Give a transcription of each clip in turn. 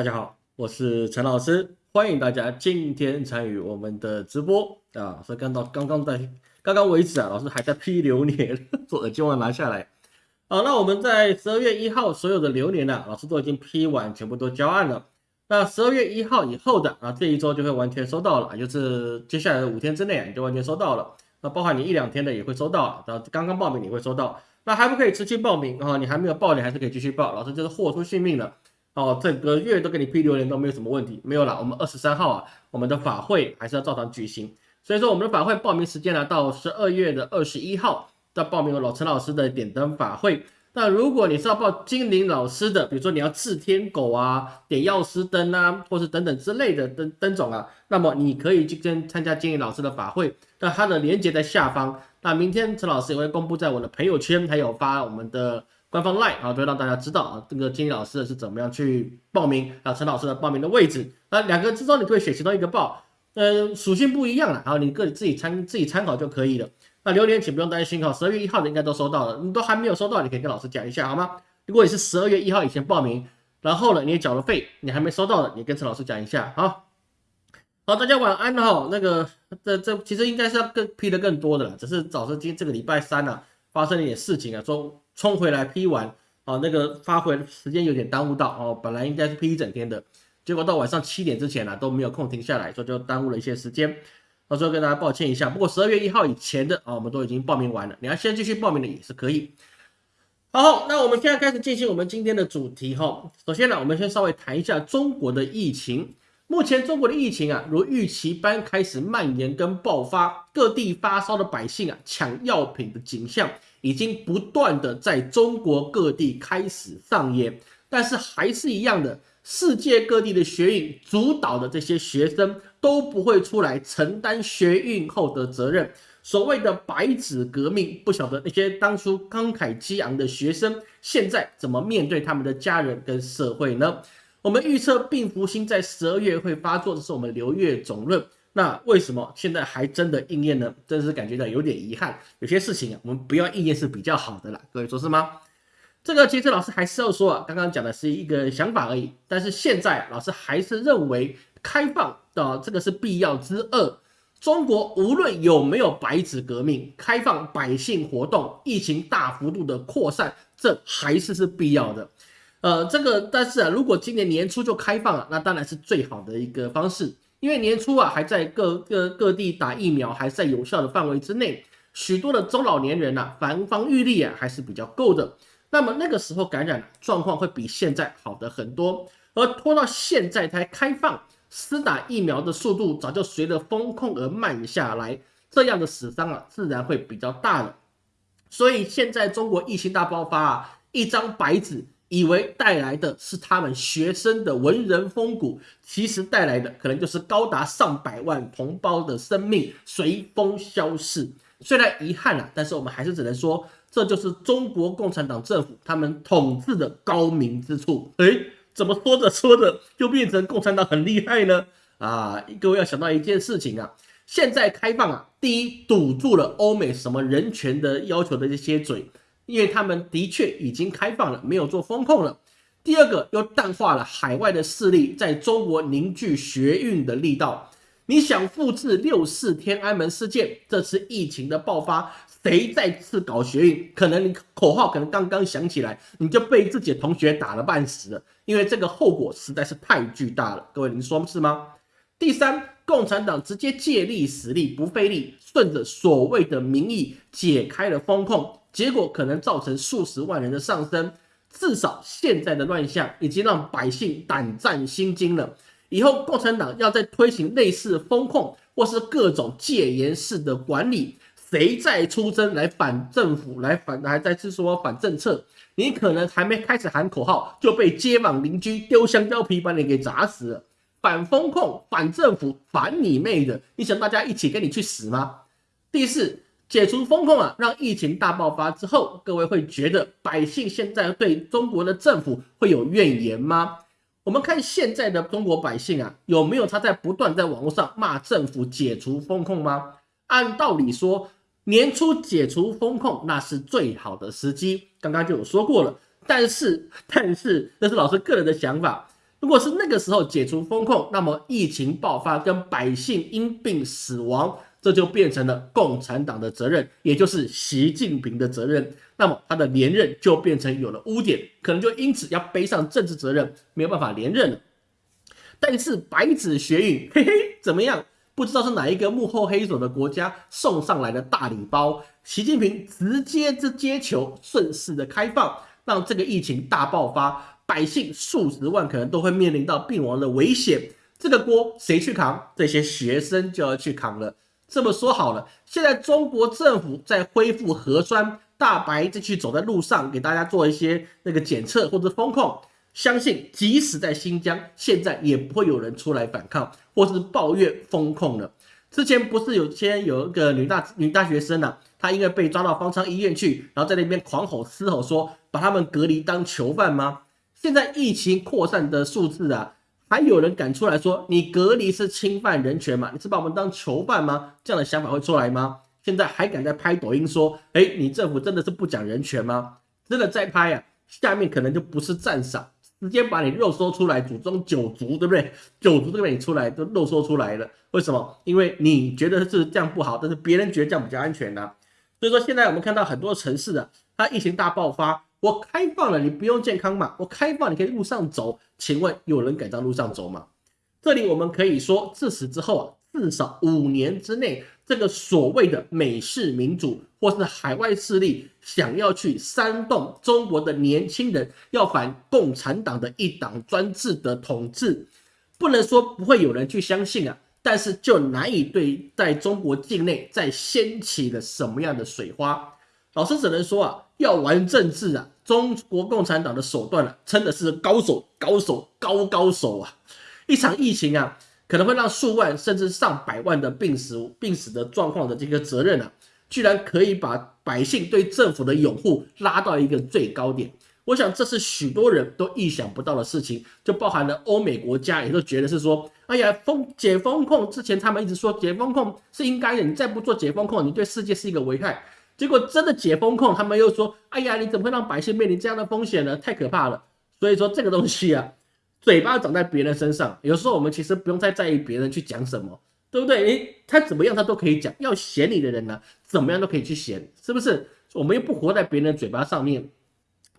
大家好，我是陈老师，欢迎大家今天参与我们的直播啊！所以看到刚刚在刚刚为止啊，老师还在批流年，做耳机忘拿下来。好，那我们在十二月一号所有的流年呢，老师都已经批完，全部都交案了。那十二月一号以后的啊，这一周就会完全收到了，就是接下来的五天之内你就完全收到了。那包含你一两天的也会收到，然后刚刚报名你会收到。那还不可以持续报名啊？你还没有报，你还是可以继续报。老师就是豁出性命了。哦，整个月都给你批留言都没有什么问题，没有了。我们二十三号啊，我们的法会还是要照常举行。所以说，我们的法会报名时间呢，到十二月的二十一号，要报名老陈老师的点灯法会。那如果你是要报精灵老师的，比如说你要治天狗啊、点药师灯啊，或是等等之类的灯灯种啊，那么你可以去跟参加精灵老师的法会。那它的链接在下方。那明天陈老师也会公布在我的朋友圈，还有发我们的。官方 line 啊，都会让大家知道啊，这个金理老师是怎么样去报名，啊陈老师的报名的位置。那两个之中，你可以选其中一个报，呃，属性不一样了，然后你个人自己参自己参考就可以了。那榴莲请不用担心哈，十二月一号的应该都收到了，你都还没有收到，你可以跟老师讲一下好吗？如果你是十二月一号以前报名，然后呢你也缴了费，你还没收到的，你跟陈老师讲一下好。好，大家晚安哈。那个这这其实应该是要更批的更多的了，只是早上今这个礼拜三呢发生了一点事情啊，说。冲回来批完，哦，那个发回时间有点耽误到哦，本来应该是批一整天的，结果到晚上七点之前呢都没有空停下来，所以就耽误了一些时间。到时候跟大家抱歉一下。不过十二月一号以前的啊，我们都已经报名完了，你要先继续报名的也是可以。好，那我们现在开始进行我们今天的主题哈。首先呢，我们先稍微谈一下中国的疫情。目前中国的疫情啊，如预期般开始蔓延跟爆发，各地发烧的百姓啊，抢药品的景象。已经不断的在中国各地开始上演，但是还是一样的，世界各地的学运主导的这些学生都不会出来承担学运后的责任。所谓的白纸革命，不晓得那些当初慷慨激昂的学生，现在怎么面对他们的家人跟社会呢？我们预测病福星在十二月会发作，这是我们流月总论。那为什么现在还真的应验呢？真是感觉到有点遗憾。有些事情啊，我们不要应验是比较好的啦。各位说是吗？这个其实老师还是要说啊，刚刚讲的是一个想法而已。但是现在老师还是认为开放的这个是必要之二。中国无论有没有白纸革命，开放百姓活动，疫情大幅度的扩散，这还是是必要的。呃，这个但是啊，如果今年年初就开放了，那当然是最好的一个方式。因为年初啊，还在各各各地打疫苗，还在有效的范围之内，许多的中老年人呐，防防御力啊还是比较够的。那么那个时候感染状况会比现在好的很多，而拖到现在才开放，施打疫苗的速度早就随着风控而慢下来，这样的死伤啊自然会比较大了。所以现在中国疫情大爆发啊，一张白纸。以为带来的是他们学生的文人风骨，其实带来的可能就是高达上百万同胞的生命随风消逝。虽然遗憾啊，但是我们还是只能说，这就是中国共产党政府他们统治的高明之处。诶，怎么说着说着就变成共产党很厉害呢？啊，各位要想到一件事情啊，现在开放啊，第一堵住了欧美什么人权的要求的这些嘴。因为他们的确已经开放了，没有做风控了。第二个又淡化了海外的势力在中国凝聚学运的力道。你想复制六四天安门事件，这次疫情的爆发，谁再次搞学运？可能你口号可能刚刚响起来，你就被自己的同学打了半死了。因为这个后果实在是太巨大了。各位，您说是吗？第三，共产党直接借力使力，不费力，顺着所谓的民意解开了风控。结果可能造成数十万人的上升，至少现在的乱象已经让百姓胆战心惊了。以后共产党要再推行类似风控或是各种戒严式的管理，谁再出征来反政府、来反还在是说反政策，你可能还没开始喊口号，就被街坊邻居丢香蕉皮把你给砸死了。反风控、反政府、反你妹的！你想大家一起跟你去死吗？第四。解除风控啊，让疫情大爆发之后，各位会觉得百姓现在对中国的政府会有怨言吗？我们看现在的中国百姓啊，有没有他在不断在网络上骂政府解除风控吗？按道理说，年初解除风控那是最好的时机，刚刚就有说过了。但是，但是那是老师个人的想法，如果是那个时候解除风控，那么疫情爆发跟百姓因病死亡，这就变成了共产党的责任，也就是习近平的责任。那么他的连任就变成有了污点，可能就因此要背上政治责任，没有办法连任了。但是白纸学运，嘿嘿，怎么样？不知道是哪一个幕后黑手的国家送上来的大礼包，习近平直接这接球，顺势的开放，让这个疫情大爆发。百姓数十万可能都会面临到病亡的危险，这个锅谁去扛？这些学生就要去扛了。这么说好了，现在中国政府在恢复核酸，大白继续走在路上，给大家做一些那个检测或者风控。相信即使在新疆，现在也不会有人出来反抗或是抱怨风控了。之前不是有些有一个女大女大学生呢，她因为被抓到方舱医院去，然后在那边狂吼嘶吼说把他们隔离当囚犯吗？现在疫情扩散的数字啊，还有人敢出来说你隔离是侵犯人权吗？你是把我们当囚犯吗？这样的想法会出来吗？现在还敢在拍抖音说，哎，你政府真的是不讲人权吗？真的在拍啊，下面可能就不是赞赏，直接把你肉搜出来，祖宗九族，对不对？九族都被你出来，都肉搜出来了。为什么？因为你觉得是这样不好，但是别人觉得这样比较安全呢？所以说，现在我们看到很多城市啊，它疫情大爆发。我开放了，你不用健康码。我开放，你可以路上走。请问有人敢在路上走吗？这里我们可以说，自此之后啊，至少五年之内，这个所谓的美式民主或是海外势力想要去煽动中国的年轻人要反共产党的一党专制的统治，不能说不会有人去相信啊，但是就难以对在中国境内再掀起了什么样的水花。老师只能说啊。要玩政治啊，中国共产党的手段啊，真的是高手、高手、高高手啊！一场疫情啊，可能会让数万甚至上百万的病死、病死的状况的这个责任啊，居然可以把百姓对政府的拥护拉到一个最高点。我想这是许多人都意想不到的事情，就包含了欧美国家也都觉得是说，哎呀，封解封控之前他们一直说解封控是应该的，你再不做解封控，你对世界是一个危害。结果真的解封控，他们又说：“哎呀，你怎么会让百姓面临这样的风险呢？太可怕了！”所以说这个东西啊，嘴巴长在别人身上，有时候我们其实不用太在意别人去讲什么，对不对？诶，他怎么样他都可以讲，要嫌你的人呢，怎么样都可以去嫌，是不是？我们又不活在别人嘴巴上面，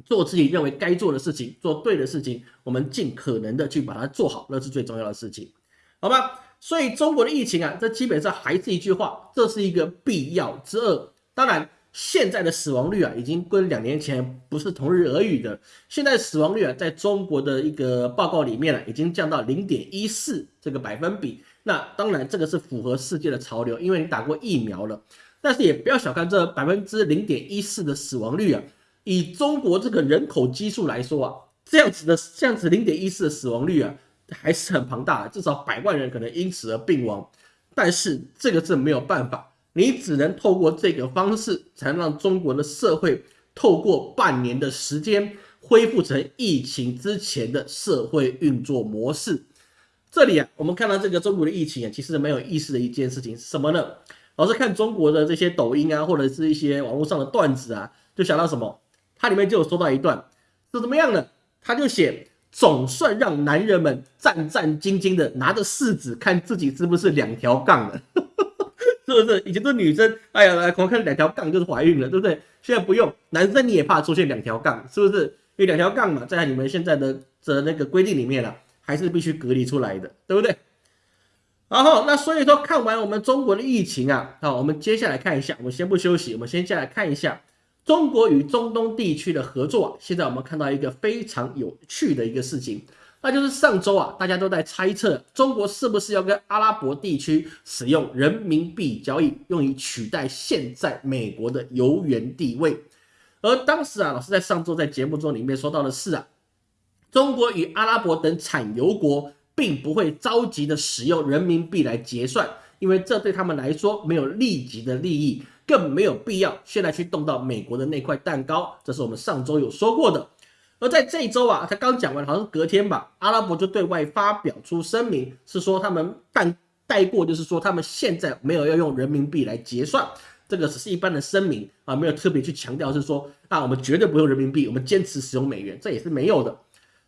做自己认为该做的事情，做对的事情，我们尽可能的去把它做好，那是最重要的事情，好吧？所以中国的疫情啊，这基本上还是一句话，这是一个必要之恶。当然，现在的死亡率啊，已经跟两年前不是同日而语的。现在死亡率啊，在中国的一个报告里面呢，已经降到零点一四这个百分比。那当然，这个是符合世界的潮流，因为你打过疫苗了。但是也不要小看这百分之零点一四的死亡率啊，以中国这个人口基数来说啊，这样子的这样子零点一四的死亡率啊，还是很庞大的，至少百万人可能因此而病亡。但是这个是没有办法。你只能透过这个方式，才能让中国的社会透过半年的时间恢复成疫情之前的社会运作模式。这里啊，我们看到这个中国的疫情啊，其实蛮有意思的一件事情是什么呢？老是看中国的这些抖音啊，或者是一些网络上的段子啊，就想到什么？它里面就有说到一段是怎么样呢？他就写，总算让男人们战战兢兢的拿着试纸看自己是不是两条杠了。是不是以前都女生？哎呀，来光看两条杠就是怀孕了，对不对？现在不用，男生你也怕出现两条杠，是不是？因为两条杠嘛，在你们现在的的那个规定里面了，还是必须隔离出来的，对不对？然后那所以说，看完我们中国的疫情啊，好，我们接下来看一下，我们先不休息，我们先下来看一下中国与中东地区的合作。现在我们看到一个非常有趣的一个事情。那就是上周啊，大家都在猜测中国是不是要跟阿拉伯地区使用人民币交易，用以取代现在美国的油源地位。而当时啊，老师在上周在节目中里面说到的是啊，中国与阿拉伯等产油国并不会着急的使用人民币来结算，因为这对他们来说没有立即的利益，更没有必要现在去动到美国的那块蛋糕。这是我们上周有说过的。而在这一周啊，他刚讲完，好像隔天吧，阿拉伯就对外发表出声明，是说他们带带过，就是说他们现在没有要用人民币来结算，这个只是一般的声明啊，没有特别去强调是说啊，我们绝对不用人民币，我们坚持使用美元，这也是没有的。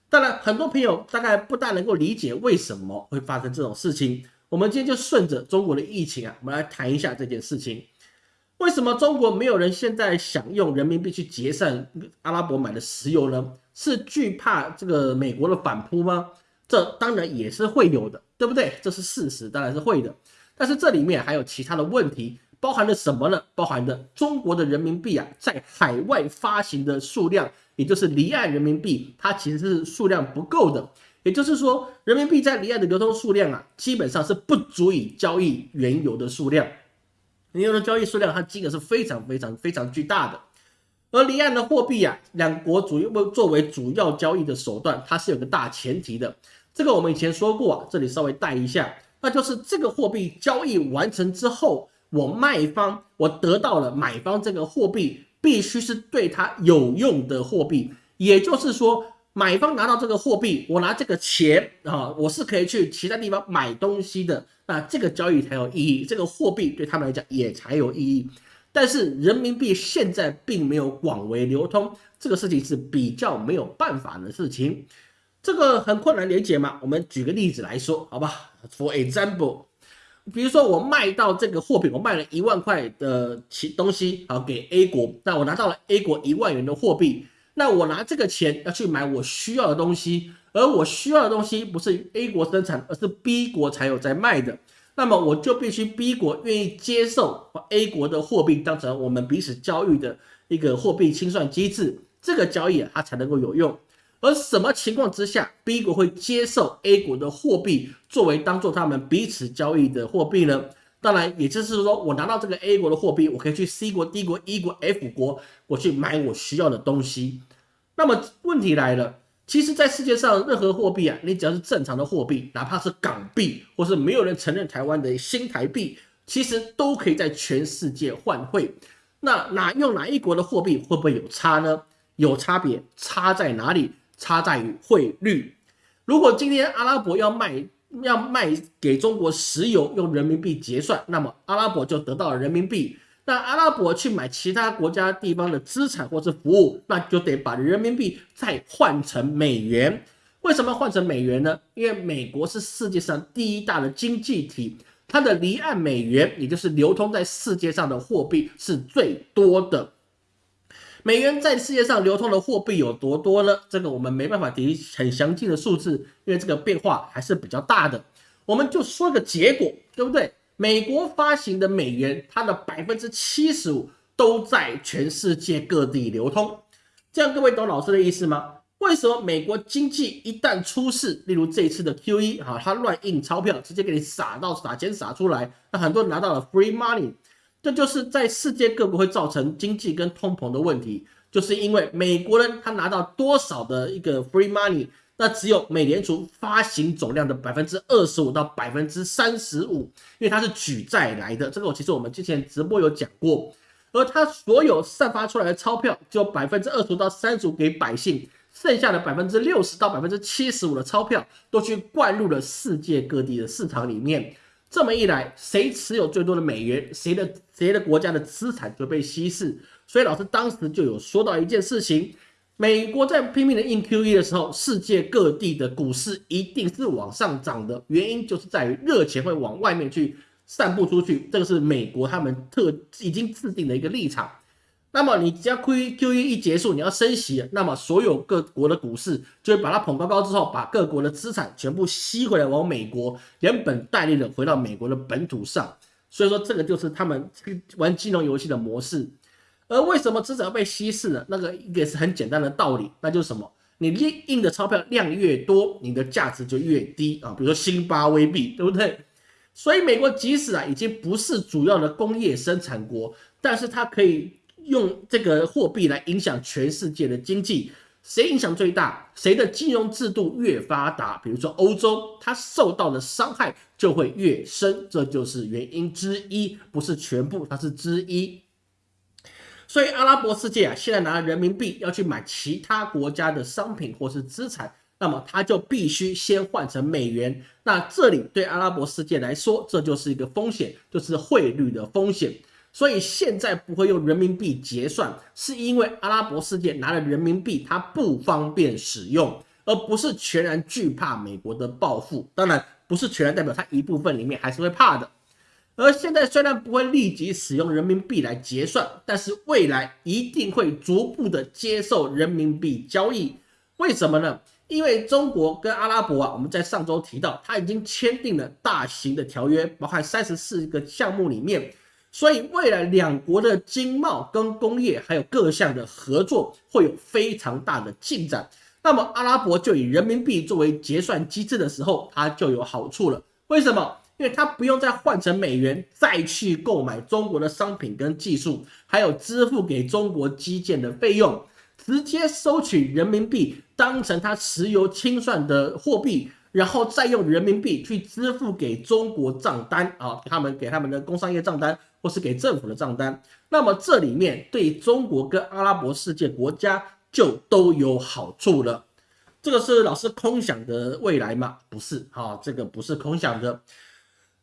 当然，很多朋友大概不大能够理解为什么会发生这种事情。我们今天就顺着中国的疫情啊，我们来谈一下这件事情。为什么中国没有人现在想用人民币去结算阿拉伯买的石油呢？是惧怕这个美国的反扑吗？这当然也是会有的，对不对？这是事实，当然是会的。但是这里面还有其他的问题，包含了什么呢？包含的中国的人民币啊，在海外发行的数量。也就是离岸人民币，它其实是数量不够的。也就是说，人民币在离岸的流通数量啊，基本上是不足以交易原油的数量。原油的交易数量，它金额是非常非常非常巨大的。而离岸的货币啊，两国主要作为主要交易的手段，它是有个大前提的。这个我们以前说过啊，这里稍微带一下，那就是这个货币交易完成之后，我卖方我得到了买方这个货币。必须是对他有用的货币，也就是说，买方拿到这个货币，我拿这个钱啊，我是可以去其他地方买东西的，那这个交易才有意义，这个货币对他们来讲也才有意义。但是人民币现在并没有广为流通，这个事情是比较没有办法的事情，这个很困难理解嘛。我们举个例子来说，好吧？For example。比如说，我卖到这个货品，我卖了一万块的其东西，好给 A 国，那我拿到了 A 国一万元的货币，那我拿这个钱要去买我需要的东西，而我需要的东西不是 A 国生产，而是 B 国才有在卖的，那么我就必须 B 国愿意接受把 A 国的货币当成我们彼此交易的一个货币清算机制，这个交易啊它才能够有用。而什么情况之下，B 国会接受 A 国的货币作为当做他们彼此交易的货币呢？当然，也就是说，我拿到这个 A 国的货币，我可以去 C 国、D 国、E 国、F 国，我去买我需要的东西。那么问题来了，其实，在世界上任何货币啊，你只要是正常的货币，哪怕是港币，或是没有人承认台湾的新台币，其实都可以在全世界换汇。那哪用哪一国的货币会不会有差呢？有差别，差在哪里？差在于汇率。如果今天阿拉伯要卖要卖给中国石油，用人民币结算，那么阿拉伯就得到了人民币。那阿拉伯去买其他国家地方的资产或是服务，那就得把人民币再换成美元。为什么换成美元呢？因为美国是世界上第一大的经济体，它的离岸美元，也就是流通在世界上的货币是最多的。美元在世界上流通的货币有多多呢？这个我们没办法提很详尽的数字，因为这个变化还是比较大的。我们就说个结果，对不对？美国发行的美元，它的百分之七十五都在全世界各地流通。这样各位懂老师的意思吗？为什么美国经济一旦出事，例如这一次的 QE 哈，它乱印钞票，直接给你撒到撒钱撒出来，那很多人拿到了 free money。这就是在世界各国会造成经济跟通膨的问题，就是因为美国人他拿到多少的一个 free money，那只有美联储发行总量的百分之二十五到百分之三十五，因为它是举债来的。这个其实我们之前直播有讲过，而它所有散发出来的钞票，就百分之二十到三十五给百姓，剩下的百分之六十到百分之七十五的钞票都去灌入了世界各地的市场里面。这么一来，谁持有最多的美元，谁的谁的国家的资产就被稀释。所以老师当时就有说到一件事情：美国在拼命的印 QE 的时候，世界各地的股市一定是往上涨的。原因就是在于热钱会往外面去散布出去，这个是美国他们特已经制定的一个立场。那么你只要 QE QE 一结束，你要升息，那么所有各国的股市就会把它捧高高之后，把各国的资产全部吸回来，往美国连本带利的回到美国的本土上。所以说，这个就是他们玩金融游戏的模式。而为什么资产被稀释呢？那个也是很简单的道理，那就是什么？你印印的钞票量越多，你的价值就越低啊。比如说新巴威币，对不对？所以美国即使啊已经不是主要的工业生产国，但是它可以。用这个货币来影响全世界的经济，谁影响最大？谁的金融制度越发达？比如说欧洲，它受到的伤害就会越深，这就是原因之一，不是全部，它是之一。所以阿拉伯世界啊，现在拿人民币要去买其他国家的商品或是资产，那么它就必须先换成美元。那这里对阿拉伯世界来说，这就是一个风险，就是汇率的风险。所以现在不会用人民币结算，是因为阿拉伯世界拿了人民币，它不方便使用，而不是全然惧怕美国的报复。当然，不是全然代表它一部分里面还是会怕的。而现在虽然不会立即使用人民币来结算，但是未来一定会逐步的接受人民币交易。为什么呢？因为中国跟阿拉伯啊，我们在上周提到，他已经签订了大型的条约，包含三十四个项目里面，所以未来两国的经贸跟工业还有各项的合作会有非常大的进展。那么阿拉伯就以人民币作为结算机制的时候，它就有好处了。为什么？因为它不用再换成美元再去购买中国的商品跟技术，还有支付给中国基建的费用，直接收取人民币当成它石油清算的货币，然后再用人民币去支付给中国账单啊，他们给他们的工商业账单或是给政府的账单。那么这里面对中国跟阿拉伯世界国家就都有好处了。这个是老师空想的未来吗？不是，哈，这个不是空想的。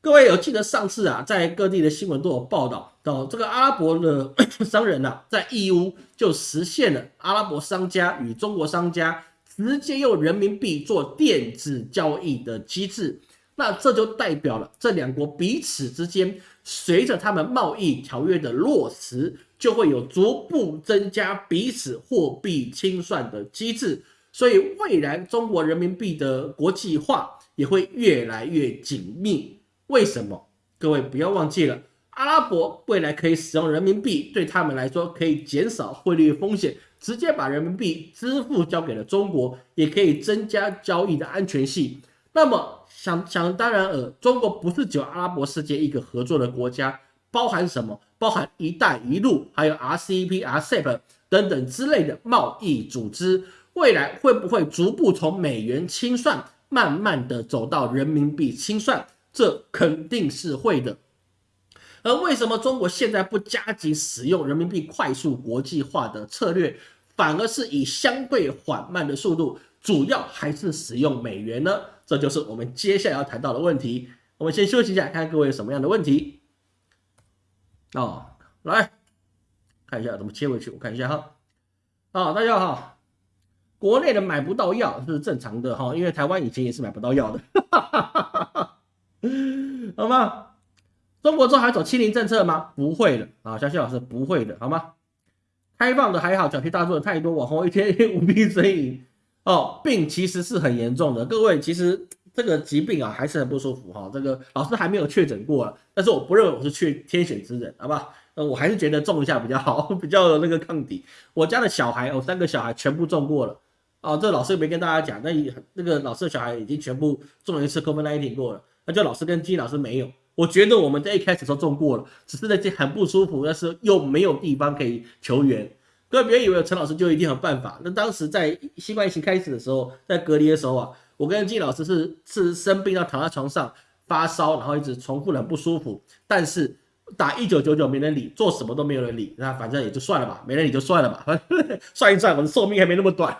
各位有记得上次啊，在各地的新闻都有报道到，这个阿拉伯的 商人呐，在义乌就实现了阿拉伯商家与中国商家直接用人民币做电子交易的机制。那这就代表了这两国彼此之间，随着他们贸易条约的落实，就会有逐步增加彼此货币清算的机制。所以未来中国人民币的国际化也会越来越紧密。为什么？各位不要忘记了，阿拉伯未来可以使用人民币，对他们来说可以减少汇率风险，直接把人民币支付交给了中国，也可以增加交易的安全性。那么想想当然尔，中国不是只有阿拉伯世界一个合作的国家，包含什么？包含“一带一路”还有 RCEP、RCEP 等等之类的贸易组织，未来会不会逐步从美元清算，慢慢的走到人民币清算？这肯定是会的，而为什么中国现在不加紧使用人民币快速国际化的策略，反而是以相对缓慢的速度，主要还是使用美元呢？这就是我们接下来要谈到的问题。我们先休息一下，看各位有什么样的问题。哦，来看一下怎么切回去，我看一下哈。啊，大家好，国内的买不到药是正常的哈，因为台湾以前也是买不到药的。好吗？中国之后还走清零政策吗？不会的啊，小谢老师不会的，好吗？开放的还好，小题大做的太多，网红一天一天无病呻吟哦，病其实是很严重的。各位，其实这个疾病啊还是很不舒服哈。这个老师还没有确诊过了，但是我不认为我是缺天选之人，好吧？呃，我还是觉得种一下比较好，比较那个抗体。我家的小孩，我三个小孩全部种过了哦。这老师没跟大家讲，那那个老师的小孩已经全部种了一次 COVID-19 过了。就老师跟金老师没有，我觉得我们在一开始时候中过了，只是那些很不舒服，但是又没有地方可以求援。各位别以为陈老师就一定有办法。那当时在新冠疫情开始的时候，在隔离的时候啊，我跟金老师是是生病到躺在床上发烧，然后一直重复的很不舒服。但是打一九九九没人理，做什么都没有人理，那反正也就算了吧，没人理就算了吧，算一算我的寿命还没那么短，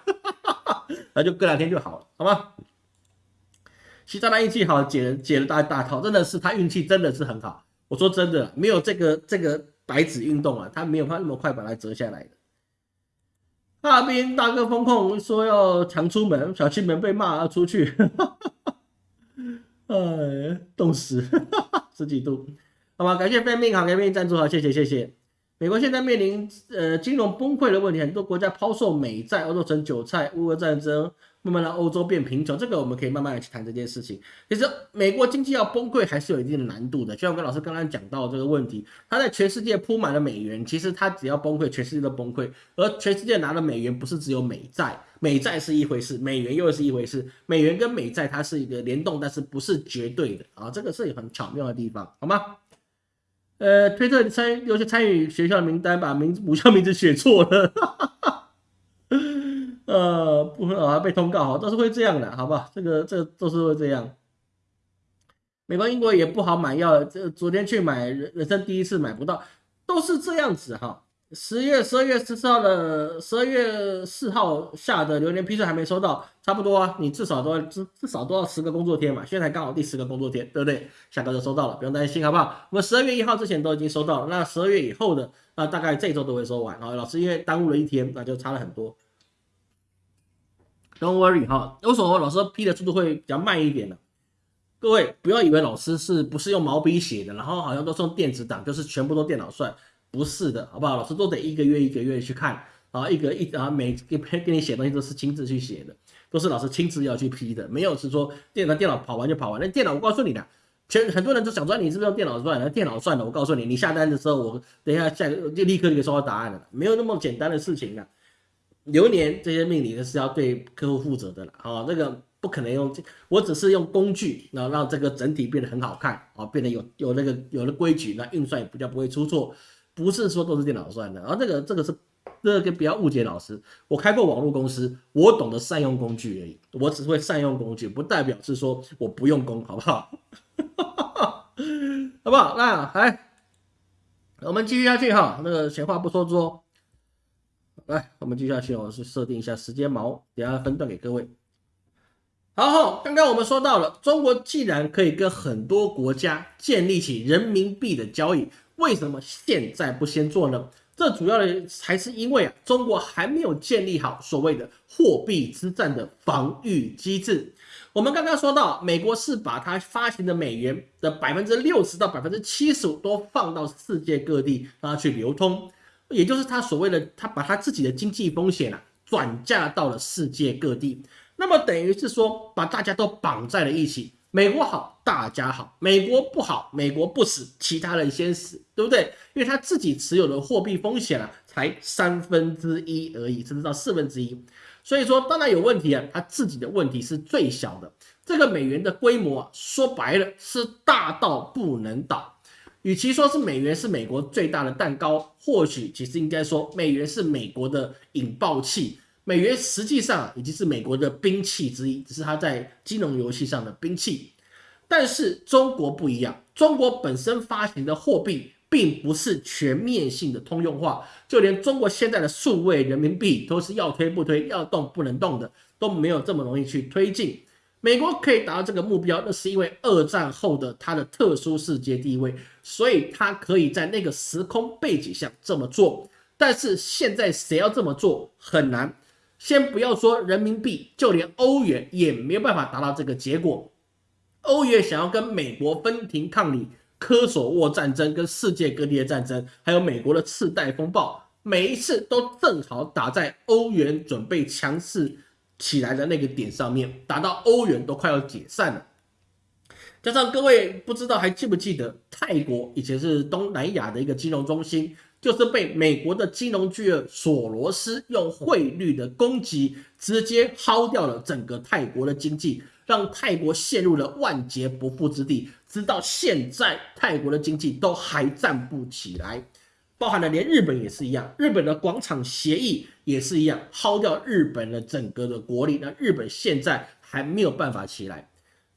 那就隔两天就好了，好吗？其他的运气好，解解了大大套，真的是他运气真的是很好。我说真的，没有这个这个白纸运动啊，他没有他那么快把它折下来的。哈尔滨大哥风控说要常出门，小区门被骂出去，哎，冻死，十几度，好吧，感谢飞命好，飞命赞助好，谢谢谢谢。美国现在面临呃金融崩溃的问题，很多国家抛售美债，欧洲成韭菜，乌俄战争。慢慢让欧洲变贫穷，这个我们可以慢慢的去谈这件事情。其实美国经济要崩溃还是有一定的难度的，就像我跟老师刚刚讲到这个问题，它在全世界铺满了美元，其实它只要崩溃，全世界都崩溃。而全世界拿的美元不是只有美债，美债是一回事，美元又是一回事。美元跟美债它是一个联动，但是不是绝对的啊，这个是很巧妙的地方，好吗？呃，推特参有些参与学校的名单，把名母校名字写错了。呃，不会啊，被通告哈，都是会这样的，好不好？这个这都是会这样。美国、英国也不好买药，这昨天去买，人人生第一次买不到，都是这样子哈。十月十二月十四号的十二月四号下的榴莲批次还没收到，差不多啊，你至少都要至至少都要十个工作天嘛，现在刚好第十个工作天，对不对？下个就收到了，不用担心，好不好？我们十二月一号之前都已经收到了，那十二月以后的那大概这周都会收完。好，老师因为耽误了一天，那就差了很多。Don't worry 哈，为什么老师批的速度会比较慢一点呢？各位不要以为老师是不是用毛笔写的，然后好像都是用电子档，就是全部都电脑算，不是的，好不好？老师都得一个月一个月去看，然后一个一啊每给给你写东西都是亲自去写的，都是老师亲自要去批的，没有是说电脑电脑跑完就跑完。那电脑我告诉你的，全很多人都想说你是不是用电脑算？那电脑算的，我告诉你，你下单的时候我等一下下就立刻就可以收到答案了，没有那么简单的事情啊。流年这些命理是要对客户负责的了啊，这个不可能用，我只是用工具，然后让这个整体变得很好看啊，变得有有那个有了规矩，那运算也比较不会出错，不是说都是电脑算的。然后这个这个是这个不要误解老师，我开过网络公司，我懂得善用工具而已，我只会善用工具，不代表是说我不用功，好不好？好不好？那来，我们继续下去哈，那个闲话不说多。来，我们接下去我是设定一下时间锚，等下分段给各位。好，刚刚我们说到了，中国既然可以跟很多国家建立起人民币的交易，为什么现在不先做呢？这主要的还是因为啊，中国还没有建立好所谓的货币之战的防御机制。我们刚刚说到，美国是把它发行的美元的百分之六十到百分之七十五都放到世界各地让它去流通。也就是他所谓的，他把他自己的经济风险啊转嫁到了世界各地，那么等于是说把大家都绑在了一起，美国好大家好，美国不好美国不死，其他人先死，对不对？因为他自己持有的货币风险啊才三分之一而已，甚至到四分之一，所以说当然有问题啊，他自己的问题是最小的，这个美元的规模啊说白了是大到不能倒。与其说是美元是美国最大的蛋糕，或许其实应该说美元是美国的引爆器。美元实际上已经是美国的兵器之一，只是它在金融游戏上的兵器。但是中国不一样，中国本身发行的货币并不是全面性的通用化，就连中国现在的数位人民币都是要推不推，要动不能动的，都没有这么容易去推进。美国可以达到这个目标，那是因为二战后的它的特殊世界地位，所以它可以在那个时空背景下这么做。但是现在谁要这么做很难。先不要说人民币，就连欧元也没有办法达到这个结果。欧元想要跟美国分庭抗礼，科索沃战争跟世界各地的战争，还有美国的次贷风暴，每一次都正好打在欧元准备强势。起来的那个点上面，打到欧元都快要解散了。加上各位不知道还记不记得，泰国以前是东南亚的一个金融中心，就是被美国的金融巨鳄索罗斯用汇率的攻击，直接薅掉了整个泰国的经济，让泰国陷入了万劫不复之地。直到现在，泰国的经济都还站不起来。包含了连日本也是一样，日本的广场协议也是一样，薅掉日本的整个的国力，那日本现在还没有办法起来。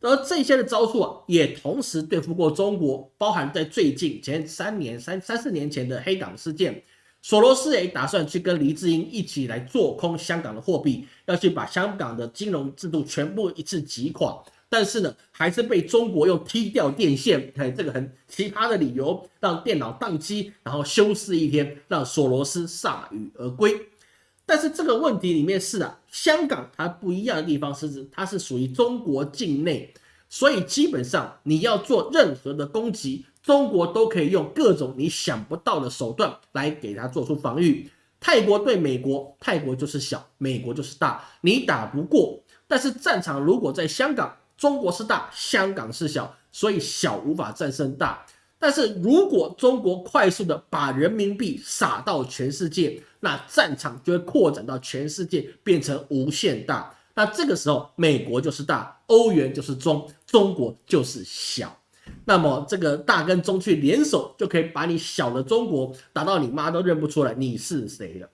而这些的招数啊，也同时对付过中国，包含在最近前三年、三三四年前的黑港事件，索罗斯也打算去跟黎智英一起来做空香港的货币，要去把香港的金融制度全部一次击垮。但是呢，还是被中国用踢掉电线，哎，这个很奇葩的理由，让电脑宕机，然后休市一天，让索罗斯铩羽而归。但是这个问题里面是啊，香港它不一样的地方是，它是属于中国境内，所以基本上你要做任何的攻击，中国都可以用各种你想不到的手段来给它做出防御。泰国对美国，泰国就是小，美国就是大，你打不过。但是战场如果在香港，中国是大，香港是小，所以小无法战胜大。但是如果中国快速的把人民币撒到全世界，那战场就会扩展到全世界，变成无限大。那这个时候，美国就是大，欧元就是中，中国就是小。那么这个大跟中去联手，就可以把你小的中国打到你妈都认不出来你是谁了。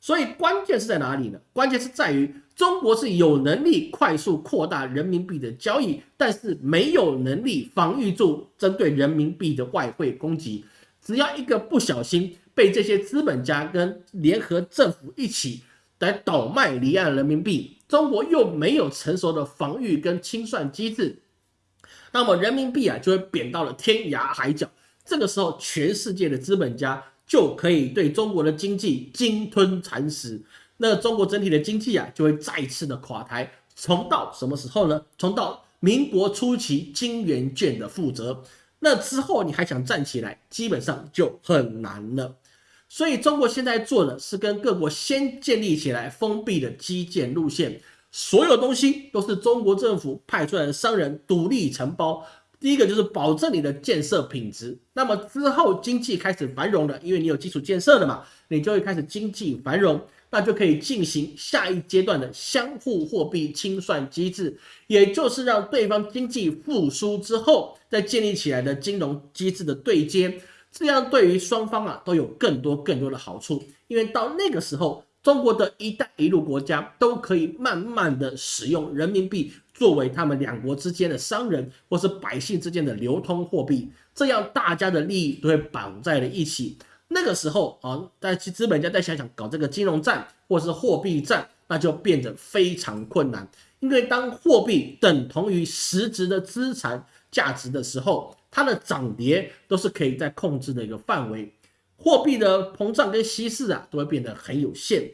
所以关键是在哪里呢？关键是在于。中国是有能力快速扩大人民币的交易，但是没有能力防御住针对人民币的外汇攻击。只要一个不小心被这些资本家跟联合政府一起来倒卖离岸人民币，中国又没有成熟的防御跟清算机制，那么人民币啊就会贬到了天涯海角。这个时候，全世界的资本家就可以对中国的经济鲸吞蚕食。那中国整体的经济啊就会再次的垮台，重到什么时候呢？重到民国初期金元券的负责，那之后你还想站起来，基本上就很难了。所以中国现在做的是跟各国先建立起来封闭的基建路线，所有东西都是中国政府派出来的商人独立承包。第一个就是保证你的建设品质，那么之后经济开始繁荣了，因为你有基础建设了嘛，你就会开始经济繁荣，那就可以进行下一阶段的相互货币清算机制，也就是让对方经济复苏之后再建立起来的金融机制的对接。这样对于双方啊都有更多更多的好处，因为到那个时候，中国的一带一路国家都可以慢慢的使用人民币作为他们两国之间的商人或是百姓之间的流通货币，这样大家的利益都会绑在了一起。那个时候啊，再去资本家再想想搞这个金融战或是货币战，那就变得非常困难，因为当货币等同于实质的资产价值的时候。它的涨跌都是可以在控制的一个范围，货币的膨胀跟稀释啊，都会变得很有限。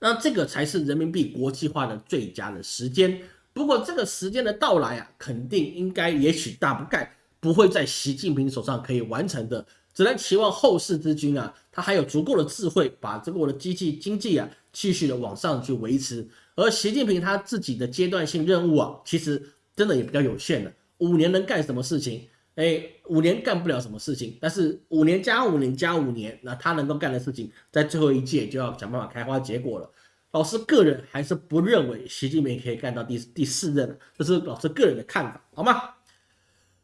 那这个才是人民币国际化的最佳的时间。不过这个时间的到来啊，肯定应该也许大不概不会在习近平手上可以完成的，只能期望后世之君啊，他还有足够的智慧，把这个我的机器经济啊，继续的往上去维持。而习近平他自己的阶段性任务啊，其实真的也比较有限的，五年能干什么事情？哎，五年干不了什么事情，但是五年加五年加五年，那他能够干的事情，在最后一届就要想办法开花结果了。老师个人还是不认为习近平可以干到第第四任，这是老师个人的看法，好吗？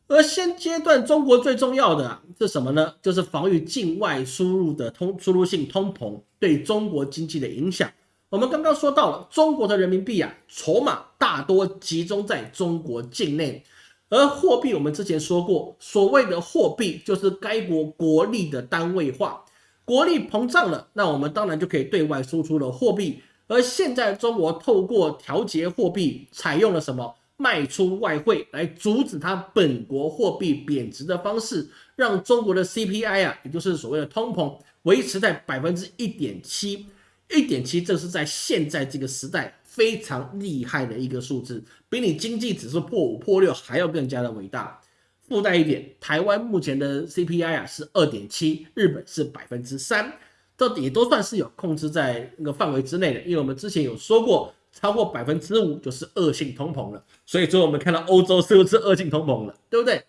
而现阶段中国最重要的是什么呢？就是防御境外输入的通输入性通膨对中国经济的影响。我们刚刚说到了，中国的人民币啊，筹码大多集中在中国境内。而货币，我们之前说过，所谓的货币就是该国国力的单位化，国力膨胀了，那我们当然就可以对外输出了货币。而现在中国透过调节货币，采用了什么卖出外汇来阻止它本国货币贬值的方式，让中国的 CPI 啊，也就是所谓的通膨，维持在百分之一点七，一点七，这是在现在这个时代。非常厉害的一个数字，比你经济指数破五破六还要更加的伟大。附带一点，台湾目前的 CPI 啊是二点七，日本是百分之三，这也都算是有控制在那个范围之内的。因为我们之前有说过，超过百分之五就是恶性通膨了。所以说我们看到欧洲是不是恶性通膨了，对不对？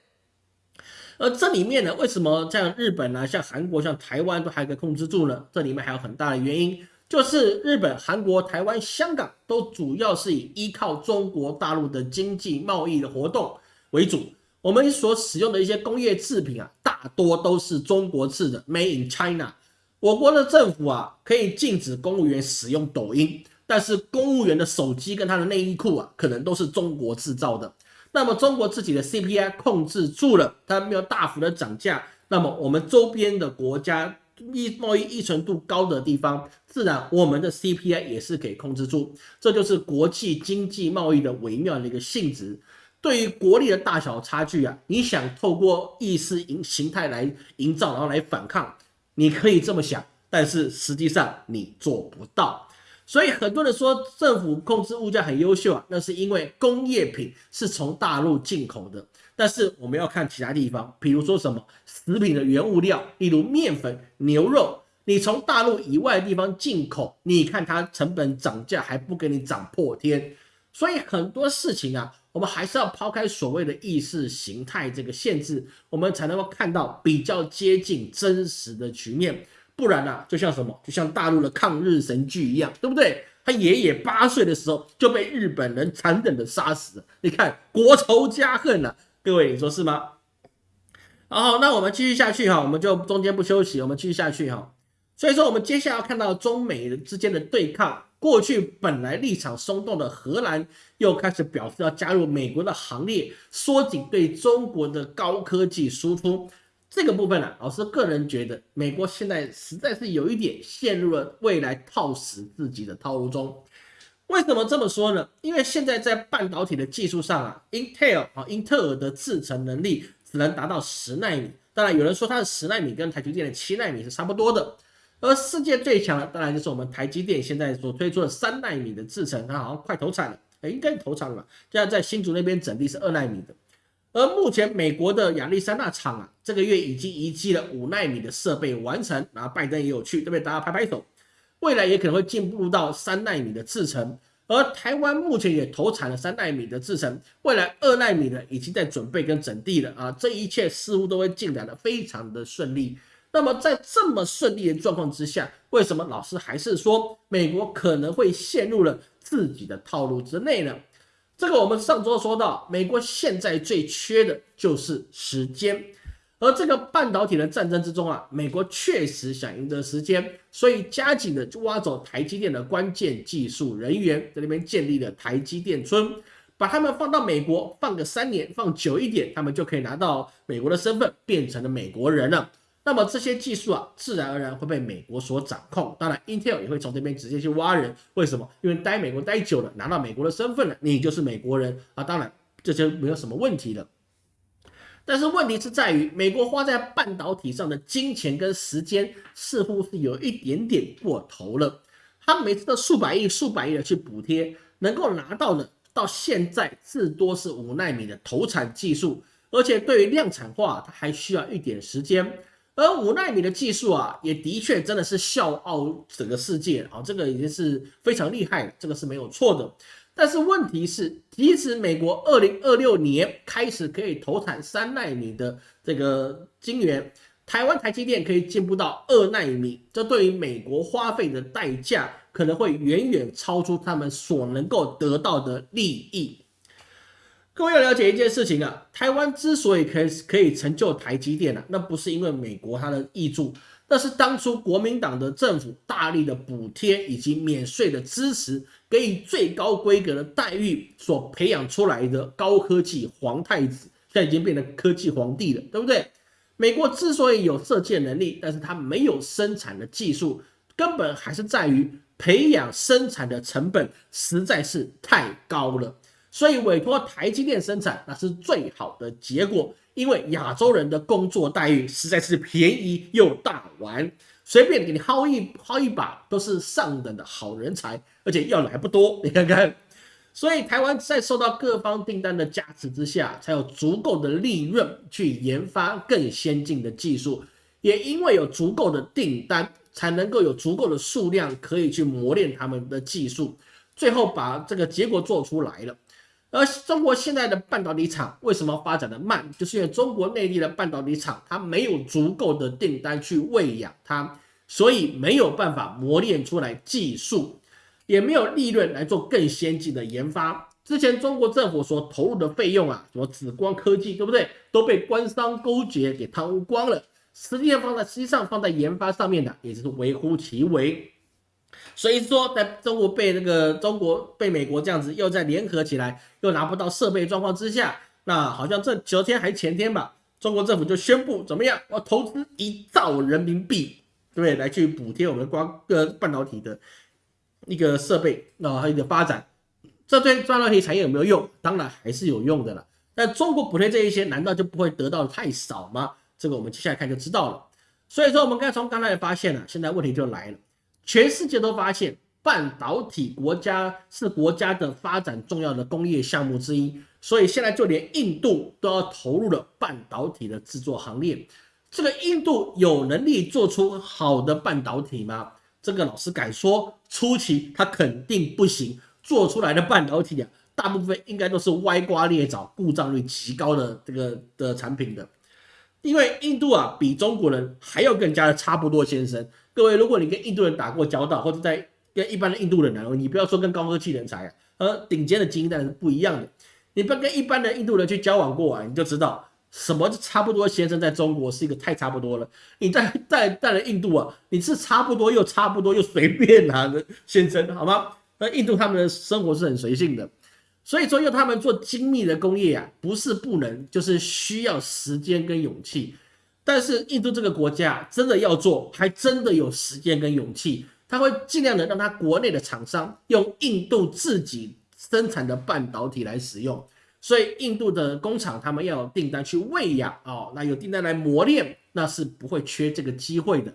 而这里面呢，为什么像日本啊、像韩国、像台湾都还可以控制住呢？这里面还有很大的原因。就是日本、韩国、台湾、香港都主要是以依靠中国大陆的经济贸易的活动为主。我们所使用的一些工业制品啊，大多都是中国制的，Made in China。我国的政府啊，可以禁止公务员使用抖音，但是公务员的手机跟他的内衣裤啊，可能都是中国制造的。那么中国自己的 CPI 控制住了，它没有大幅的涨价，那么我们周边的国家。依贸易依存度高的地方，自然我们的 CPI 也是可以控制住，这就是国际经济贸易的微妙的一个性质。对于国力的大小差距啊，你想透过意识形形态来营造，然后来反抗，你可以这么想，但是实际上你做不到。所以很多人说政府控制物价很优秀啊，那是因为工业品是从大陆进口的。但是我们要看其他地方，比如说什么食品的原物料，例如面粉、牛肉，你从大陆以外的地方进口，你看它成本涨价还不给你涨破天，所以很多事情啊，我们还是要抛开所谓的意识形态这个限制，我们才能够看到比较接近真实的局面。不然呢，就像什么，就像大陆的抗日神剧一样，对不对？他爷爷八岁的时候就被日本人残忍的杀死了，你看国仇家恨啊。各位，你说是吗？好，那我们继续下去哈，我们就中间不休息，我们继续下去哈。所以说，我们接下来要看到中美之间的对抗。过去本来立场松动的荷兰，又开始表示要加入美国的行列，缩紧对中国的高科技输出。这个部分呢，老师个人觉得，美国现在实在是有一点陷入了未来套死自己的套路中。为什么这么说呢？因为现在在半导体的技术上啊，Intel 啊，英特尔的制程能力只能达到十纳米。当然，有人说它的十纳米跟台积电的七纳米是差不多的。而世界最强的当然就是我们台积电现在所推出的三纳米的制程，它好像快投产了，哎，应该投产了，现在在新竹那边整地是二纳米的。而目前美国的亚历山大厂啊，这个月已经移机了五纳米的设备完成，然后拜登也有去，对不对？大家拍拍手。未来也可能会进步到三纳米的制程。而台湾目前也投产了三纳米的制程，未来二纳米呢已经在准备跟整地了啊，这一切似乎都会进展的非常的顺利。那么在这么顺利的状况之下，为什么老师还是说美国可能会陷入了自己的套路之内呢？这个我们上周说到，美国现在最缺的就是时间。而这个半导体的战争之中啊，美国确实想赢得时间，所以加紧的挖走台积电的关键技术人员，在那边建立了台积电村，把他们放到美国，放个三年，放久一点，他们就可以拿到美国的身份，变成了美国人了。那么这些技术啊，自然而然会被美国所掌控。当然，Intel 也会从这边直接去挖人。为什么？因为待美国待久了，拿到美国的身份了，你就是美国人啊。当然，这就没有什么问题了。但是问题是在于，美国花在半导体上的金钱跟时间似乎是有一点点过头了。他每次都数百亿、数百亿的去补贴，能够拿到的，到现在至多是五纳米的投产技术，而且对于量产化，它还需要一点时间。而五纳米的技术啊，也的确真的是笑傲整个世界啊，这个已经是非常厉害，这个是没有错的。但是问题是，即使美国二零二六年开始可以投产三纳米的这个晶圆，台湾台积电可以进步到二纳米，这对于美国花费的代价可能会远远超出他们所能够得到的利益。各位要了解一件事情啊，台湾之所以可以可以成就台积电啊，那不是因为美国它的益助。那是当初国民党的政府大力的补贴以及免税的支持，给予最高规格的待遇所培养出来的高科技皇太子，现在已经变成科技皇帝了，对不对？美国之所以有射箭能力，但是它没有生产的技术，根本还是在于培养生产的成本实在是太高了，所以委托台积电生产，那是最好的结果。因为亚洲人的工作待遇实在是便宜又大碗，随便给你薅一薅一把都是上等的好人才，而且要来不多。你看看，所以台湾在受到各方订单的加持之下，才有足够的利润去研发更先进的技术，也因为有足够的订单，才能够有足够的数量可以去磨练他们的技术，最后把这个结果做出来了。而中国现在的半导体厂为什么发展的慢？就是因为中国内地的半导体厂它没有足够的订单去喂养它，所以没有办法磨练出来技术，也没有利润来做更先进的研发。之前中国政府所投入的费用啊，什么紫光科技，对不对？都被官商勾结给贪污光了。实际上放在实际上放在研发上面的，也是微乎其微。所以说，在中国被那个中国被美国这样子又在联合起来，又拿不到设备状况之下，那好像这昨天还前天吧，中国政府就宣布怎么样，我投资一兆人民币，对不对？来去补贴我们光个半导体的一个设备，那还有一个发展，这对半导体产业有没有用？当然还是有用的了。但中国补贴这一些，难道就不会得到的太少吗？这个我们接下来看就知道了。所以说，我们刚从刚才也发现了，现在问题就来了。全世界都发现半导体国家是国家的发展重要的工业项目之一，所以现在就连印度都要投入了半导体的制作行列。这个印度有能力做出好的半导体吗？这个老师敢说，初期它肯定不行。做出来的半导体啊，大部分应该都是歪瓜裂枣、故障率极高的这个的产品的。因为印度啊，比中国人还要更加的差不多，先生。各位，如果你跟印度人打过交道，或者在跟一般的印度人聊，你不要说跟高科技人才啊，呃，顶尖的精英当然是不一样的。你不跟一般的印度人去交往过啊，你就知道什么差不多。先生在中国是一个太差不多了。你在在在了印度啊，你是差不多又差不多又随便啊的先生，好吗？那印度他们的生活是很随性的，所以说要他们做精密的工业啊，不是不能，就是需要时间跟勇气。但是印度这个国家真的要做，还真的有时间跟勇气，他会尽量的让他国内的厂商用印度自己生产的半导体来使用。所以印度的工厂他们要有订单去喂养哦，那有订单来磨练，那是不会缺这个机会的。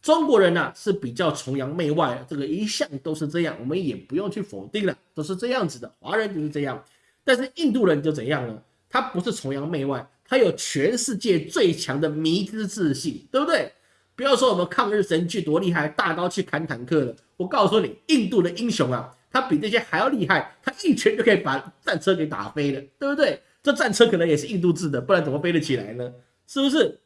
中国人呢是比较崇洋媚外，这个一向都是这样，我们也不用去否定了，都是这样子的。华人就是这样，但是印度人就怎样呢？他不是崇洋媚外，他有全世界最强的迷之自信，对不对？不要说我们抗日神剧多厉害，大刀去砍坦克了。我告诉你，印度的英雄啊，他比这些还要厉害，他一拳就可以把战车给打飞了，对不对？这战车可能也是印度制的，不然怎么飞得起来呢？是不是？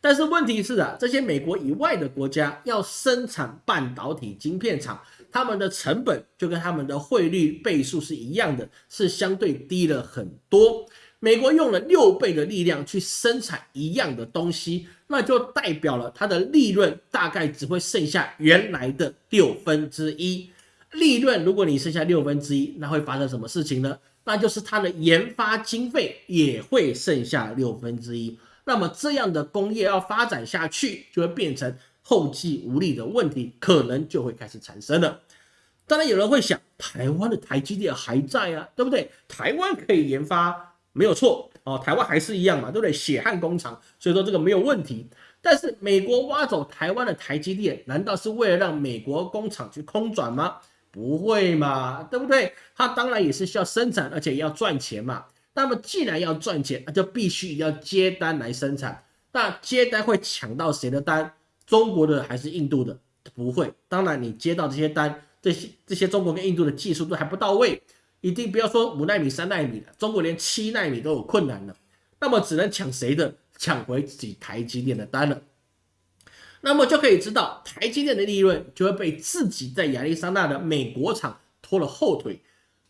但是问题是啊，这些美国以外的国家要生产半导体晶片厂，他们的成本就跟他们的汇率倍数是一样的，是相对低了很多。美国用了六倍的力量去生产一样的东西，那就代表了它的利润大概只会剩下原来的六分之一。利润如果你剩下六分之一，那会发生什么事情呢？那就是它的研发经费也会剩下六分之一。那么这样的工业要发展下去，就会变成后继无力的问题，可能就会开始产生了。当然有人会想，台湾的台积电还在啊，对不对？台湾可以研发，没有错哦，台湾还是一样嘛，对不对？血汗工厂，所以说这个没有问题。但是美国挖走台湾的台积电，难道是为了让美国工厂去空转吗？不会嘛，对不对？它当然也是需要生产，而且要赚钱嘛。那么既然要赚钱，那就必须要接单来生产。那接单会抢到谁的单？中国的还是印度的？不会。当然，你接到这些单，这些这些中国跟印度的技术都还不到位，一定不要说五纳米、三纳米的，中国连七纳米都有困难了。那么只能抢谁的？抢回自己台积电的单了。那么就可以知道，台积电的利润就会被自己在亚利桑那的美国厂拖了后腿。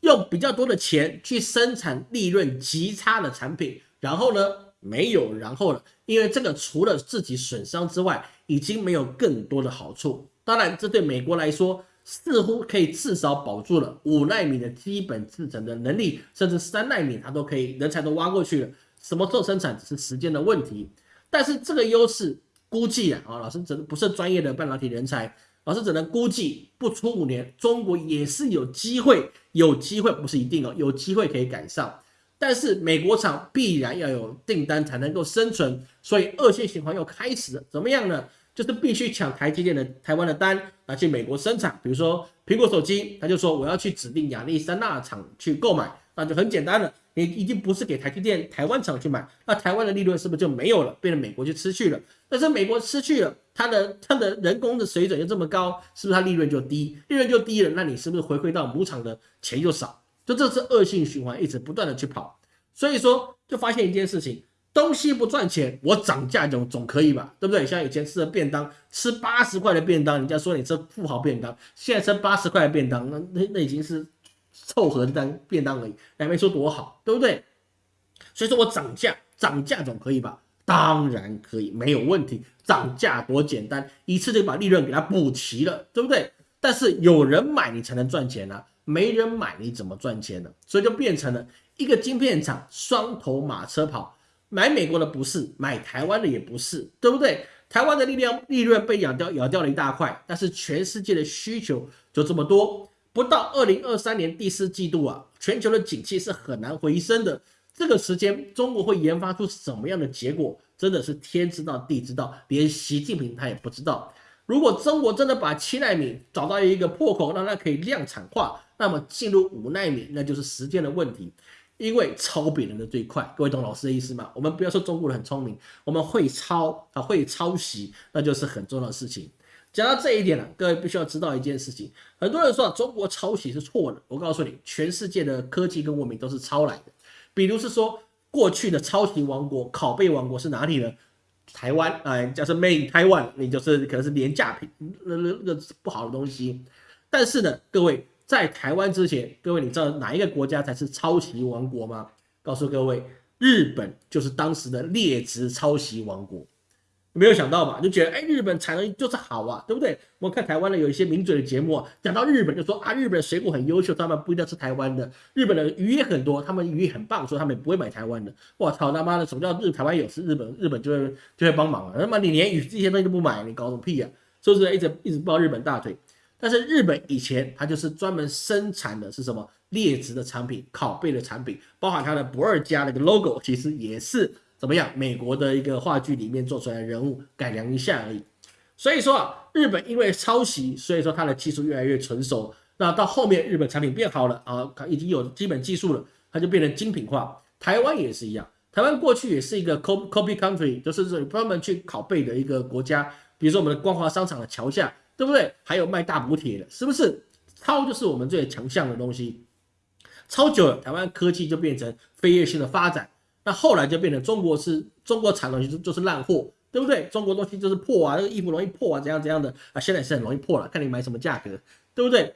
用比较多的钱去生产利润极差的产品，然后呢，没有然后了，因为这个除了自己损伤之外，已经没有更多的好处。当然，这对美国来说似乎可以至少保住了五纳米的基本制程的能力，甚至三纳米它都可以，人才都挖过去了，什么时候生产只是时间的问题。但是这个优势估计啊，啊，老师只能不是专业的半导体人才。老师只能估计，不出五年，中国也是有机会，有机会不是一定哦，有机会可以赶上。但是美国厂必然要有订单才能够生存，所以恶性循环又开始了。怎么样呢？就是必须抢台积电的台湾的单，拿去美国生产。比如说苹果手机，他就说我要去指定亚利桑那厂去购买，那就很简单了。你已经不是给台积电台湾厂去买，那台湾的利润是不是就没有了，变成美国就失去了？但是美国失去了，它的它的人工的水准又这么高，是不是它利润就低？利润就低了，那你是不是回馈到母厂的钱就少？就这是恶性循环，一直不断的去跑。所以说，就发现一件事情，东西不赚钱，我涨价总总可以吧？对不对？像以前吃的便当，吃八十块的便当，人家说你吃富豪便当，现在吃八十块的便当，那那那已经是。凑合当便当而已，还没说多好，对不对？所以说我涨价，涨价总可以吧？当然可以，没有问题。涨价多简单，一次就把利润给它补齐了，对不对？但是有人买你才能赚钱啊，没人买你怎么赚钱呢？所以就变成了一个晶片厂双头马车跑，买美国的不是，买台湾的也不是，对不对？台湾的力量利润被咬掉，咬掉了一大块，但是全世界的需求就这么多。不到二零二三年第四季度啊，全球的景气是很难回升的。这个时间，中国会研发出什么样的结果，真的是天知道地知道，连习近平他也不知道。如果中国真的把七纳米找到一个破口，让它可以量产化，那么进入五纳米，那就是时间的问题。因为抄别人的最快，各位懂老师的意思吗？我们不要说中国人很聪明，我们会抄啊，会抄袭，那就是很重要的事情。讲到这一点了，各位必须要知道一件事情。很多人说中国抄袭是错的，我告诉你，全世界的科技跟文明都是抄来的。比如是说，过去的抄袭王国、拷贝王国是哪里呢？台湾，哎，假设 Made in Taiwan，你就是可能是廉价品，那那那个不好的东西。但是呢，各位在台湾之前，各位你知道哪一个国家才是抄袭王国吗？告诉各位，日本就是当时的劣质抄袭王国。没有想到吧？就觉得哎，日本产能就是好啊，对不对？我看台湾的有一些名嘴的节目，啊讲到日本就说啊，日本水果很优秀，他们不一定要吃台湾的。日本的鱼也很多，他们鱼很棒，说他们也不会买台湾的。我操他妈的，什么叫日台湾有事，日本日本就会就会帮忙啊？他妈你连鱼这些东西都不买，你搞什么屁啊？是不是一直一直抱日本大腿？但是日本以前它就是专门生产的是什么劣质的产品，拷贝的产品，包含它的不二家那个 logo，其实也是。怎么样？美国的一个话剧里面做出来的人物改良一下而已。所以说啊，日本因为抄袭，所以说它的技术越来越成熟。那到后面日本产品变好了啊，已经有基本技术了，它就变成精品化。台湾也是一样，台湾过去也是一个 copy copy country，就是专门去拷贝的一个国家。比如说我们的光华商场的桥下，对不对？还有卖大补铁的，是不是？抄就是我们最强项的东西。抄久了，台湾科技就变成飞跃性的发展。那后来就变成中国是中国产东西就就是烂货。对不对？中国东西就是破啊，那个衣服容易破啊，怎样怎样的啊？现在是很容易破了，看你买什么价格，对不对？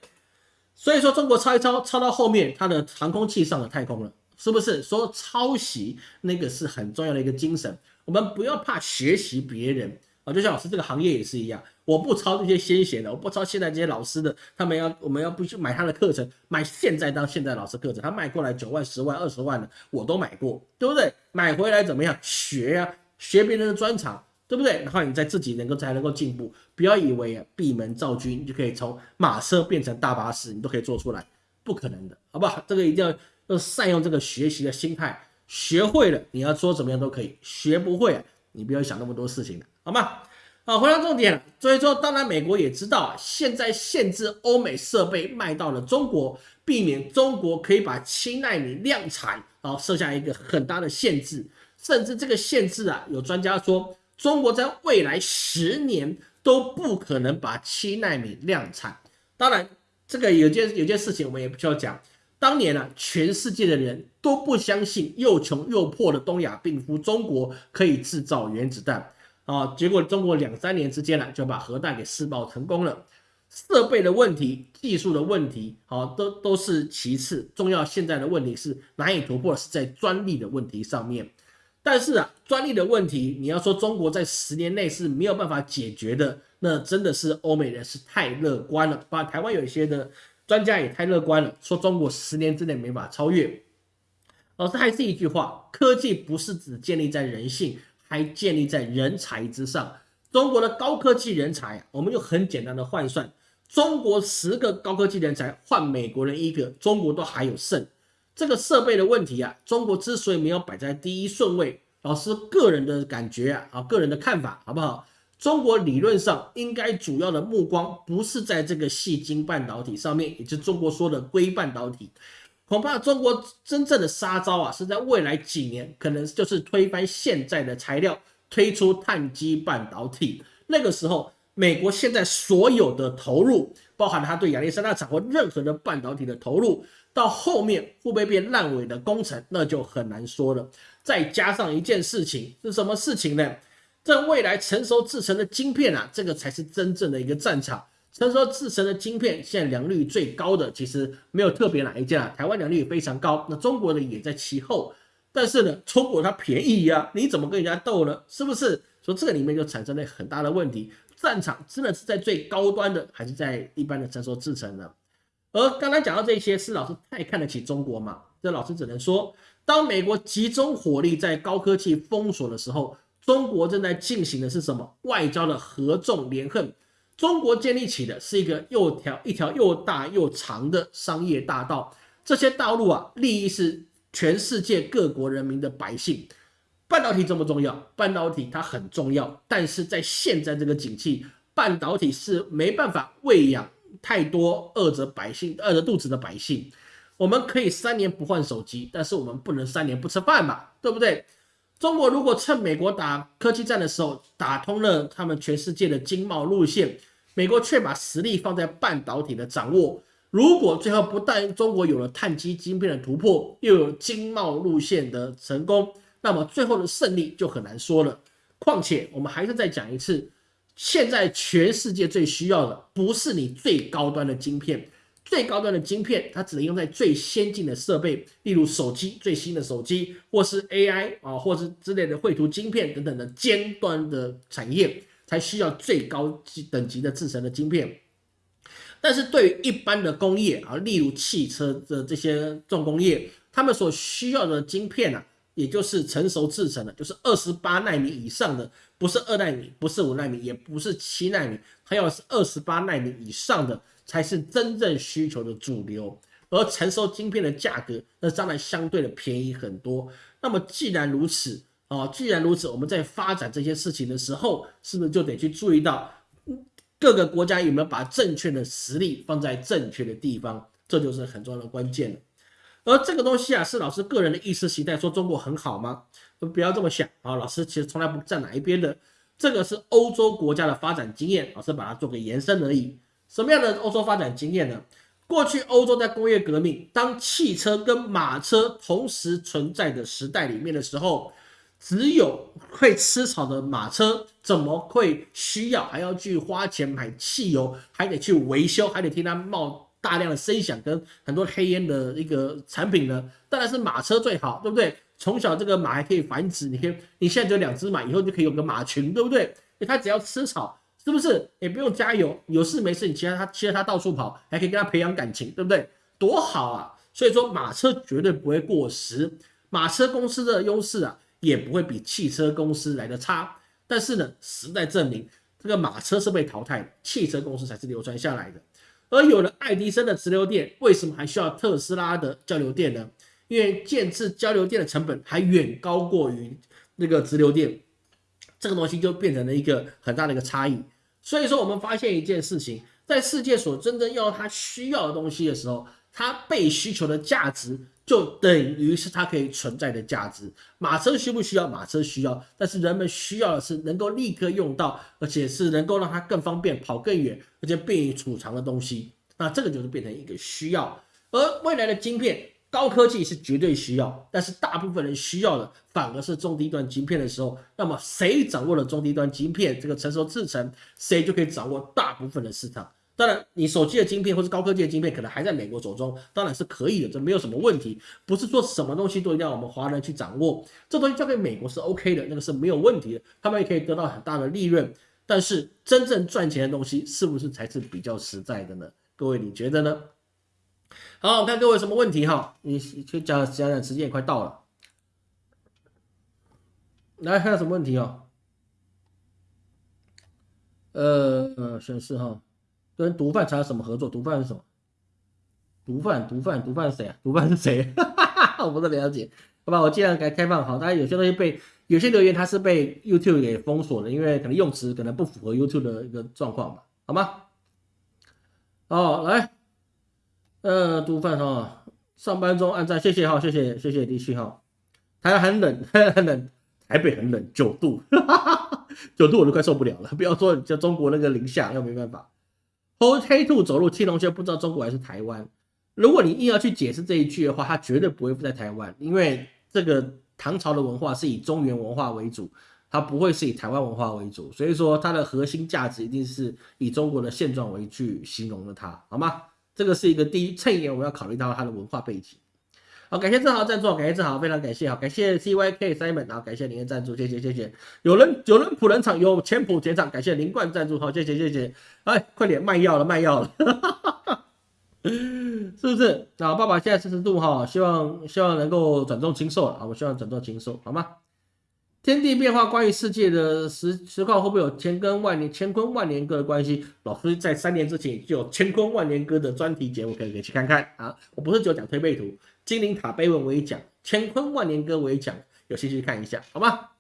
所以说中国抄一抄，抄到后面它的航空器上了太空了，是不是？说抄袭那个是很重要的一个精神，我们不要怕学习别人啊。就像老师这个行业也是一样，我不抄这些先贤的，我不抄现在这些老师的，他们要我们要不去买他的课程，买现在当现在老师课程，他卖过来九万、十万、二十万的，我都买过，对不对？买回来怎么样？学呀，学别人的专长。对不对？然后你再自己能够才能够进步，不要以为啊闭门造车就可以从马车变成大巴士，你都可以做出来，不可能的，好不好？这个一定要要善用这个学习的心态，学会了你要说怎么样都可以，学不会你不要想那么多事情了，好吗？好，回到重点，所以说当然美国也知道，现在限制欧美设备卖到了中国，避免中国可以把七纳米量产，然后设下一个很大的限制，甚至这个限制啊，有专家说。中国在未来十年都不可能把七纳米量产。当然，这个有件有件事情我们也不需要讲。当年呢，全世界的人都不相信又穷又破的东亚病夫中国可以制造原子弹啊。结果中国两三年之间呢，就把核弹给试爆成功了。设备的问题、技术的问题，好，都都是其次。重要现在的问题是难以突破，是在专利的问题上面。但是啊，专利的问题，你要说中国在十年内是没有办法解决的，那真的是欧美人是太乐观了。把台湾有一些的专家也太乐观了，说中国十年之内没法超越。老师还是一句话，科技不是只建立在人性，还建立在人才之上。中国的高科技人才，我们就很简单的换算，中国十个高科技人才换美国人一个，中国都还有剩。这个设备的问题啊，中国之所以没有摆在第一顺位，老师个人的感觉啊，啊个人的看法好不好？中国理论上应该主要的目光不是在这个细晶半导体上面，也就中国说的硅半导体，恐怕中国真正的杀招啊，是在未来几年，可能就是推翻现在的材料，推出碳基半导体。那个时候，美国现在所有的投入，包含它对亚历山大厂或任何的半导体的投入。到后面会不会变烂尾的工程，那就很难说了。再加上一件事情是什么事情呢？这未来成熟制成的晶片啊，这个才是真正的一个战场。成熟制成的晶片，现在良率最高的其实没有特别哪一家，台湾良率也非常高，那中国的也在其后。但是呢，中国它便宜呀，你怎么跟人家斗呢？是不是？说这个里面就产生了很大的问题。战场真的是在最高端的，还是在一般的成熟制成呢？而刚才讲到这些，是老师太看得起中国嘛？这老师只能说，当美国集中火力在高科技封锁的时候，中国正在进行的是什么？外交的合纵连横。中国建立起的是一个又条一条又大又长的商业大道，这些道路啊，利益是全世界各国人民的百姓。半导体重不重要？半导体它很重要，但是在现在这个景气，半导体是没办法喂养。太多饿着百姓、饿着肚子的百姓，我们可以三年不换手机，但是我们不能三年不吃饭吧？对不对？中国如果趁美国打科技战的时候打通了他们全世界的经贸路线，美国却把实力放在半导体的掌握，如果最后不但中国有了碳基晶片的突破，又有经贸路线的成功，那么最后的胜利就很难说了。况且我们还是再讲一次。现在全世界最需要的不是你最高端的晶片，最高端的晶片它只能用在最先进的设备，例如手机最新的手机，或是 AI 啊，或是之类的绘图晶片等等的尖端的产业才需要最高级等级的制成的晶片。但是对于一般的工业啊，例如汽车的这些重工业，他们所需要的晶片呢？也就是成熟制成的，就是二十八纳米以上的，不是二纳米，不是五纳米，也不是七纳米，它要是二十八纳米以上的，才是真正需求的主流。而成熟晶片的价格，那当然相对的便宜很多。那么既然如此啊，既然如此，我们在发展这些事情的时候，是不是就得去注意到各个国家有没有把正确的实力放在正确的地方，这就是很重要的关键了。而这个东西啊，是老师个人的意识形态，说中国很好吗？不要这么想啊！老师其实从来不站哪一边的。这个是欧洲国家的发展经验，老师把它做个延伸而已。什么样的欧洲发展经验呢？过去欧洲在工业革命，当汽车跟马车同时存在的时代里面的时候，只有会吃草的马车，怎么会需要还要去花钱买汽油，还得去维修，还得听它冒？大量的声响跟很多黑烟的一个产品呢，当然是马车最好，对不对？从小这个马还可以繁殖，你可以你现在只有两只马，以后就可以有个马群，对不对？它只要吃草，是不是？也不用加油，有事没事你骑着它，骑着它到处跑，还可以跟它培养感情，对不对？多好啊！所以说马车绝对不会过时，马车公司的优势啊，也不会比汽车公司来的差。但是呢，时代证明，这个马车是被淘汰的，汽车公司才是流传下来的。而有了爱迪生的直流电，为什么还需要特斯拉的交流电呢？因为建制交流电的成本还远高过于那个直流电，这个东西就变成了一个很大的一个差异。所以说，我们发现一件事情，在世界所真正要它需要的东西的时候，它被需求的价值就等于是它可以存在的价值。马车需不需要？马车需要，但是人们需要的是能够立刻用到，而且是能够让它更方便、跑更远，而且便于储藏的东西。那这个就是变成一个需要。而未来的晶片。高科技是绝对需要，但是大部分人需要的反而是中低端晶片的时候，那么谁掌握了中低端晶片这个成熟制程，谁就可以掌握大部分的市场。当然，你手机的晶片或是高科技的晶片可能还在美国手中，当然是可以的，这没有什么问题。不是说什么东西都一定要我们华人去掌握，这东西交给美国是 OK 的，那个是没有问题的，他们也可以得到很大的利润。但是真正赚钱的东西是不是才是比较实在的呢？各位你觉得呢？好，我看各位什么问题哈？你去讲讲讲，时间也快到了。来，还有什么问题哦？呃呃，显示哈，跟毒贩有什么合作？毒贩是什么？毒贩，毒贩，毒贩是谁啊？毒贩是谁？哈哈哈我不太了解。好吧，我尽量给开放好。当然有些东西被有些留言它是被 YouTube 给封锁了，因为可能用词可能不符合 YouTube 的一个状况吧？好吗？好，来。呃，毒贩哈，上班中按赞，谢谢哈，谢谢谢谢李旭哈。台湾很冷，很冷，台北很冷，九度，九度我都快受不了了。不要说叫中国那个零下，又没办法。黑黑兔走路，青龙却不知道中国还是台湾。如果你硬要去解释这一句的话，它绝对不会在台湾，因为这个唐朝的文化是以中原文化为主，它不会是以台湾文化为主，所以说它的核心价值一定是以中国的现状为去形容的它，好吗？这个是一个第一衬眼，我们要考虑到它的文化背景。好，感谢正豪赞助，感谢正豪，非常感谢，好，感谢 C Y K Simon，啊感谢您的赞助，谢谢谢谢。有人有人普人场有钱普钱场，感谢林冠赞助，好，谢谢谢谢。哎，快点卖药了，卖药了，是不是？啊，爸爸现在四十度哈，希望希望能够转重轻寿了，啊，我希望转重轻寿，好吗？天地变化，关于世界的实实况会不会有千根万年、乾坤万年歌的关系？老师在三年之前就有乾坤万年歌的专题节目，可以可以去看看啊！我不是只有讲推背图，金灵塔碑文我也讲，乾坤万年歌我也讲，有兴趣看一下，好吗？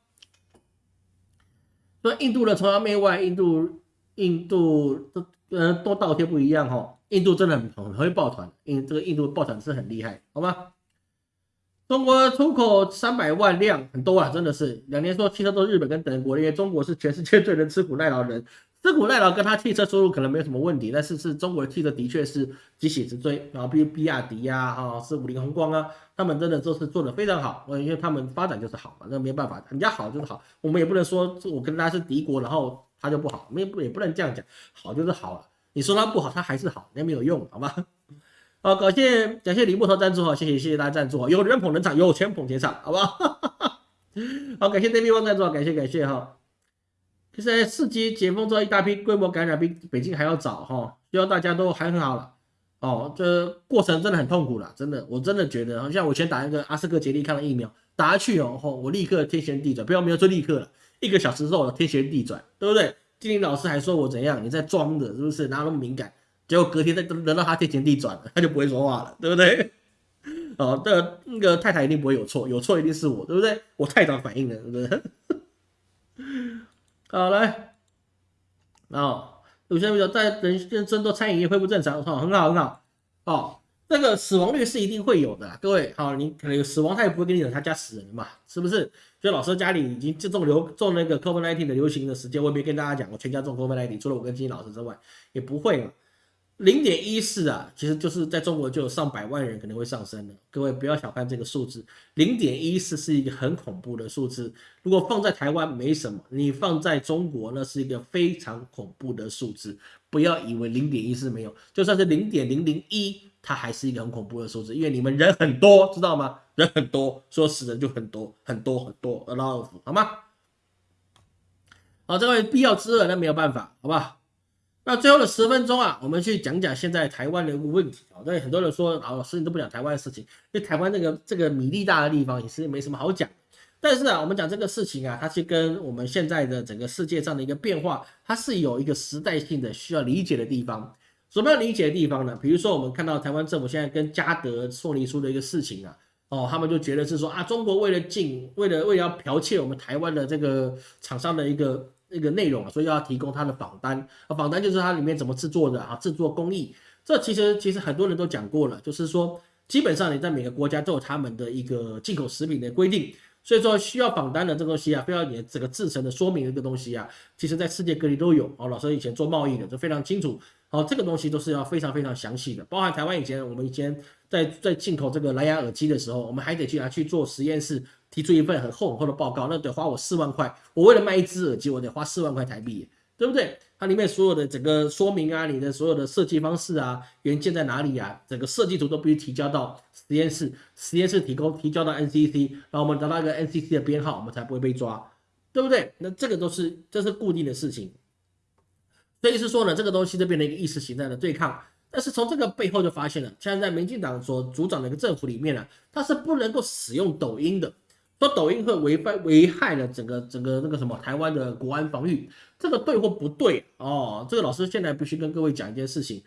说印度的崇洋媚外，印度印度都嗯都倒贴不一样哈，印度真的很很会抱团，印这个印度抱团是很厉害，好吗？中国出口三百万辆，很多啊，真的是两年说汽车都日本跟德国，因为中国是全世界最能吃苦耐劳的人，吃苦耐劳跟他汽车收入可能没有什么问题，但是是中国的汽车的确是急起直追，然后比如比亚迪呀，啊是五菱宏光啊，他们真的都是做的非常好，因为他们发展就是好嘛，那没办法，人家好就是好，我们也不能说我跟他是敌国，然后他就不好，没不也不能这样讲，好就是好了，你说他不好，他还是好，那没有用，好吗？好，感谢感谢李木头赞助哈，谢谢谢谢大家赞助哈，有人捧人场，有钱捧钱场，好不好？好，感谢 David 赞助，感谢感谢哈。现在四级解封之后，一大批规模感染比北京还要早哈，希望大家都还很好了。哦，这过程真的很痛苦了，真的，我真的觉得，好像我先打一个阿斯克杰利康的疫苗，打下去哦，我立刻天旋地转，不要没有说立刻了，一个小时之后天旋地转，对不对？金玲老师还说我怎样，你在装的，是不是？哪有那么敏感？结果隔天再轮到他天旋地转了，他就不会说话了，对不对？哦，这那个太太一定不会有错，有错一定是我，对不对？我太早反应了，对不对？好来，哦，有些人在人人生都餐饮业恢复正常，哦，很好很好，哦，那个死亡率是一定会有的，各位，好，你可能有死亡，他也不会给你讲他家死人嘛，是不是？所以老师家里已经就中流中那个 COVID-19 的流行的时间，我也没跟大家讲，我全家中 COVID-19，除了我跟金老师之外，也不会嘛。零点一四啊，其实就是在中国就有上百万人可能会上升的。各位不要小看这个数字，零点一四是一个很恐怖的数字。如果放在台湾没什么，你放在中国那是一个非常恐怖的数字。不要以为零点一四没有，就算是零点零零一，它还是一个很恐怖的数字，因为你们人很多，知道吗？人很多，说死人就很多很多很多，a lot of，好吗？好，这位必要之恶那没有办法，好吧？那最后的十分钟啊，我们去讲讲现在台湾的一个问题啊。对很多人说，老师你都不讲台湾的事情，因为台湾这个这个米粒大的地方也是没什么好讲。但是啊，我们讲这个事情啊，它是跟我们现在的整个世界上的一个变化，它是有一个时代性的需要理解的地方。什么要理解的地方呢？比如说我们看到台湾政府现在跟嘉德送礼书的一个事情啊，哦，他们就觉得是说啊，中国为了进，为了为了要剽窃我们台湾的这个厂商的一个。那个内容啊，所以要提供他的访单啊，访单就是它里面怎么制作的啊，制作工艺。这其实其实很多人都讲过了，就是说基本上你在每个国家都有他们的一个进口食品的规定，所以说需要访单的这东西啊，非要你整个制成的说明的这个东西啊，其实在世界各地都有哦。老师以前做贸易的就非常清楚，好，这个东西都是要非常非常详细的，包含台湾以前我们以前在在进口这个蓝牙耳机的时候，我们还得去拿去做实验室。提出一份很厚很厚的报告，那得花我四万块。我为了卖一只耳机，我得花四万块台币，对不对？它里面所有的整个说明啊，你的所有的设计方式啊，元件在哪里啊，整个设计图都必须提交到实验室，实验室提供提交到 NCC，然后我们得到一个 NCC 的编号，我们才不会被抓，对不对？那这个都是这是固定的事情。所以是说呢，这个东西就变成一个意识形态的对抗。但是从这个背后就发现了，现在在民进党所主掌的一个政府里面呢，它是不能够使用抖音的。说抖音会违反危害了整个整个那个什么台湾的国安防御，这个对或不对哦？这个老师现在必须跟各位讲一件事情。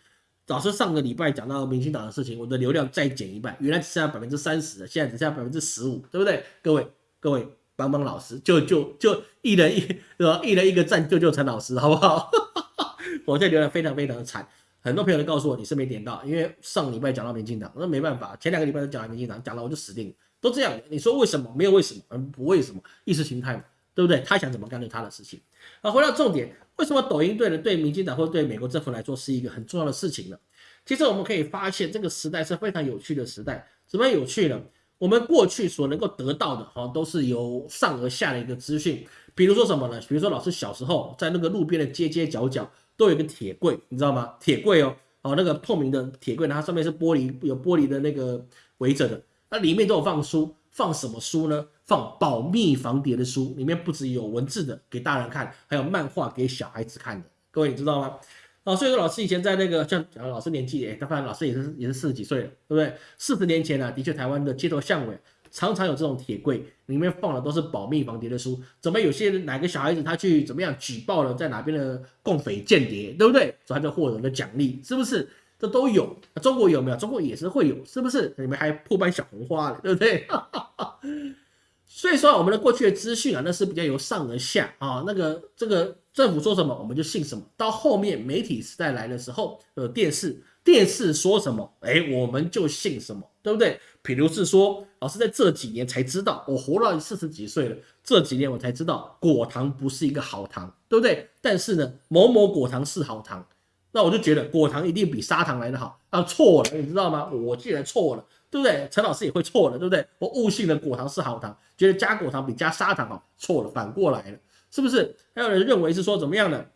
老师上个礼拜讲到民进党的事情，我的流量再减一半，原来只剩下百分之三十现在只剩下百分之十五，对不对？各位各位帮帮老师，就就就一人一对吧？一人一个赞，救救陈老师，好不好？我现在流量非常非常的惨，很多朋友都告诉我你是没点到，因为上礼拜讲到民进党，那没办法，前两个礼拜都讲到民进党，讲了我就死定了。都这样，你说为什么？没有为什么，嗯，不为什么，意识形态嘛，对不对？他想怎么干就他的事情。啊，回到重点，为什么抖音对了对民进党或者对美国政府来说是一个很重要的事情呢？其实我们可以发现，这个时代是非常有趣的时代。怎么有趣呢？我们过去所能够得到的，哈，都是由上而下的一个资讯。比如说什么呢？比如说老师小时候在那个路边的街街角角都有一个铁柜，你知道吗？铁柜哦，哦，那个透明的铁柜，它上面是玻璃，有玻璃的那个围着的。那里面都有放书，放什么书呢？放保密防谍的书，里面不只有文字的给大人看，还有漫画给小孩子看的。各位你知道吗？啊，所以说老师以前在那个像讲老师年纪，哎，他发现老师也是也是四十几岁了，对不对？四十年前呢，的确台湾的街头巷尾常常有这种铁柜，里面放的都是保密防谍的书。怎么有些哪个小孩子他去怎么样举报了在哪边的共匪间谍，对不对？所以他就获得了奖励，是不是？都有，中国有没有？中国也是会有，是不是？你们还破班小红花了，对不对？所以说，我们的过去的资讯啊，那是比较由上而下啊。那个这个政府说什么，我们就信什么。到后面媒体时代来的时候，呃，电视电视说什么，哎，我们就信什么，对不对？比如是说，老师在这几年才知道，我活到四十几岁了，这几年我才知道果糖不是一个好糖，对不对？但是呢，某某果糖是好糖。那我就觉得果糖一定比砂糖来的好啊，错了，你知道吗？我既然错了，对不对？陈老师也会错了，对不对？我误信了果糖是好糖，觉得加果糖比加砂糖好，错了，反过来了，是不是？还有人认为是说怎么样呢？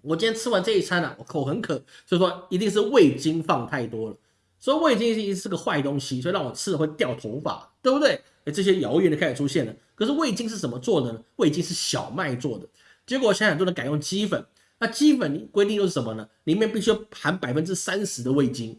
我今天吃完这一餐呢，我口很渴，所以说一定是味精放太多了，所以味精是是个坏东西，所以让我吃了会掉头发，对不对？哎，这些谣言就开始出现了。可是味精是什么做的呢？味精是小麦做的，结果现在很多人改用鸡粉。那基本规定又是什么呢？里面必须含百分之三十的味精，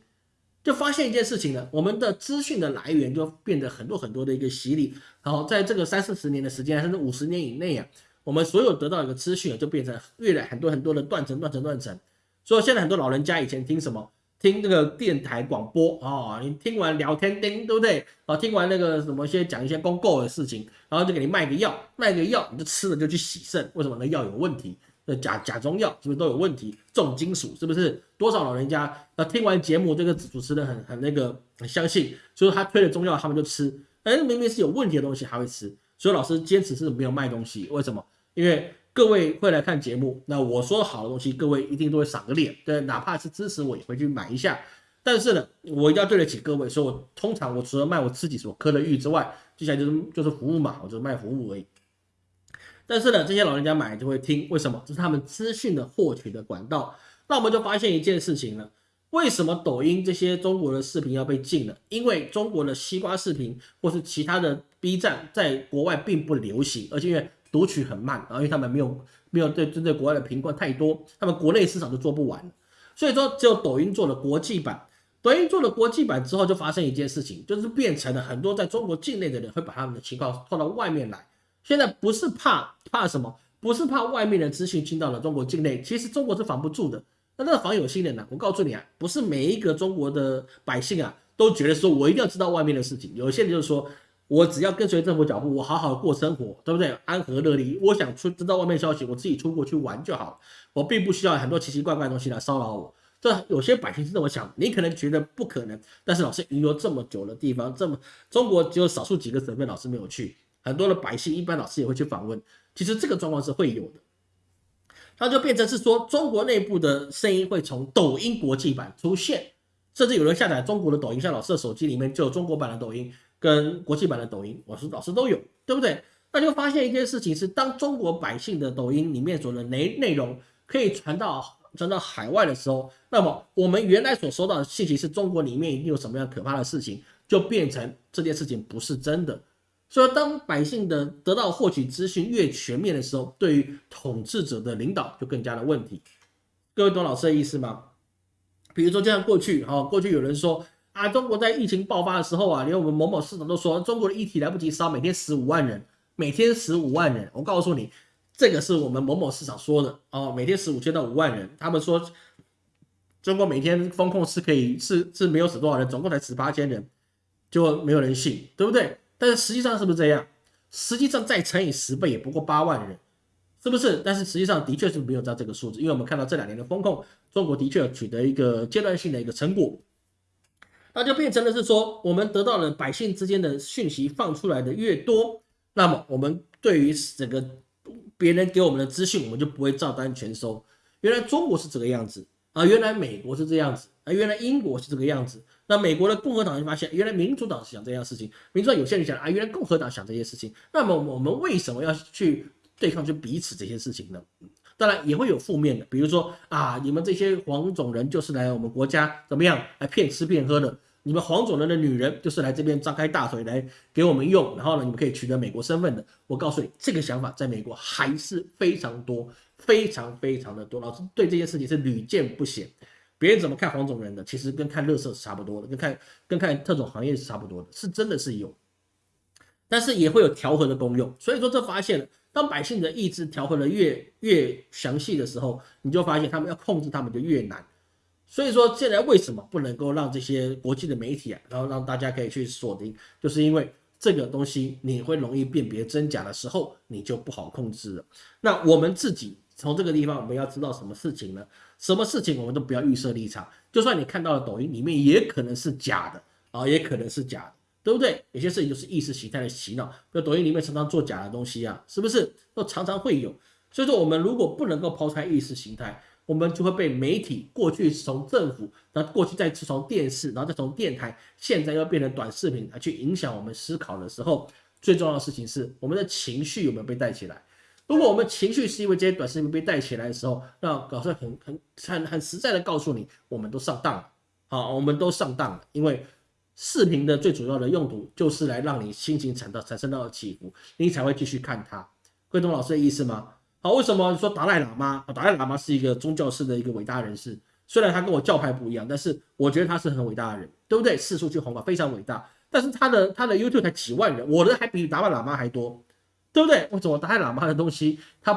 就发现一件事情呢，我们的资讯的来源就变得很多很多的一个洗礼。然后在这个三四十年的时间，甚至五十年以内啊，我们所有得到一个资讯就变成越来很多很多的断层、断层、断层。所以现在很多老人家以前听什么？听这个电台广播啊，你听完聊天钉，对不对？啊，听完那个什么先讲一些公购的事情，然后就给你卖个药，卖个药你就吃了就去洗肾，为什么？那药有问题。假假中药是不是都有问题？重金属是不是？多少老人家那听完节目，这个主持人很很那个很相信，所以他推了中药，他们就吃。哎，明明是有问题的东西还会吃，所以老师坚持是没有卖东西。为什么？因为各位会来看节目，那我说好的东西，各位一定都会赏个脸，对，哪怕是支持我也会去买一下。但是呢，我一定要对得起各位，所以我通常我除了卖我自己所磕的玉之外，接下来就是就是服务嘛，我就卖服务而已。但是呢，这些老人家买就会听，为什么？这是他们资讯的获取的管道。那我们就发现一件事情了，为什么抖音这些中国的视频要被禁了？因为中国的西瓜视频或是其他的 B 站在国外并不流行，而且因为读取很慢，然后因为他们没有没有对针对国外的频宽太多，他们国内市场都做不完，所以说只有抖音做了国际版。抖音做了国际版之后，就发生一件事情，就是变成了很多在中国境内的人会把他们的情况放到外面来。现在不是怕怕什么，不是怕外面的资讯进到了中国境内，其实中国是防不住的。那那个防有心人呢？我告诉你啊，不是每一个中国的百姓啊都觉得说我一定要知道外面的事情。有些人就是说我只要跟随政府脚步，我好好过生活，对不对？安和乐利，我想出知道外面消息，我自己出国去玩就好，我并不需要很多奇奇怪怪的东西来骚扰我。这有些百姓是这么想，你可能觉得不可能，但是老师云游这么久的地方，这么中国只有少数几个省份老师没有去，很多的百姓一般老师也会去访问。其实这个状况是会有的，它就变成是说中国内部的声音会从抖音国际版出现，甚至有人下载中国的抖音，像老师的手机里面就有中国版的抖音跟国际版的抖音，我说老师都有，对不对？那就发现一件事情是，当中国百姓的抖音里面所的内内容可以传到。传到海外的时候，那么我们原来所收到的信息是中国里面一定有什么样可怕的事情，就变成这件事情不是真的。所以当百姓的得到获取资讯越全面的时候，对于统治者的领导就更加的问题。各位懂老师的意思吗？比如说，就像过去哈，过去有人说啊，中国在疫情爆发的时候啊，连我们某某市长都说中国的疫体来不及烧，每天十五万人，每天十五万人。我告诉你。这个是我们某某市场说的哦，每天十五千到五万人，他们说中国每天风控是可以是是没有死多少人，总共才十八千人，就没有人信，对不对？但是实际上是不是这样？实际上再乘以十倍也不过八万人，是不是？但是实际上的确是没有到这个数字，因为我们看到这两年的风控，中国的确取得一个阶段性的一个成果，那就变成了是说，我们得到了百姓之间的讯息放出来的越多，那么我们对于整个。别人给我们的资讯，我们就不会照单全收。原来中国是这个样子啊，原来美国是这样子啊，原来英国是这个样子。那美国的共和党就发现，原来民主党是想这样事情。民主党有些人想啊，原来共和党想这些事情。那么我们为什么要去对抗，就彼此这些事情呢？当然也会有负面的，比如说啊，你们这些黄种人就是来我们国家怎么样来骗吃骗喝的。你们黄种人的女人就是来这边张开大腿来给我们用，然后呢，你们可以取得美国身份的。我告诉你，这个想法在美国还是非常多，非常非常的多。老师对这件事情是屡见不鲜。别人怎么看黄种人的，其实跟看乐色是差不多的，跟看跟看特种行业是差不多的，是真的是有，但是也会有调和的功用。所以说，这发现了，当百姓的意志调和的越越详细的时候，你就发现他们要控制他们就越难。所以说，现在为什么不能够让这些国际的媒体啊，然后让大家可以去锁定，就是因为这个东西你会容易辨别真假的时候，你就不好控制了。那我们自己从这个地方，我们要知道什么事情呢？什么事情我们都不要预设立场，就算你看到了抖音里面也可能是假的啊，也可能是假的，对不对？有些事情就是意识形态的洗脑，就抖音里面常常做假的东西啊，是不是？都常常会有。所以说，我们如果不能够抛开意识形态，我们就会被媒体过去是从政府，然后过去再是从电视，然后再从电台，现在又变成短视频来去影响我们思考的时候，最重要的事情是我们的情绪有没有被带起来？如果我们情绪是因为这些短视频被带起来的时候，那老师很很很很实在的告诉你，我们都上当了，好，我们都上当了，因为视频的最主要的用途就是来让你心情产到产生到起伏，你才会继续看它。会懂老师的意思吗？好，为什么说达赖喇嘛？达赖喇嘛是一个宗教式的一个伟大人士，虽然他跟我教派不一样，但是我觉得他是很伟大的人，对不对？四处去弘法，非常伟大。但是他的他的 YouTube 才几万人，我的还比达赖喇嘛还多，对不对？为什么达赖喇嘛的东西他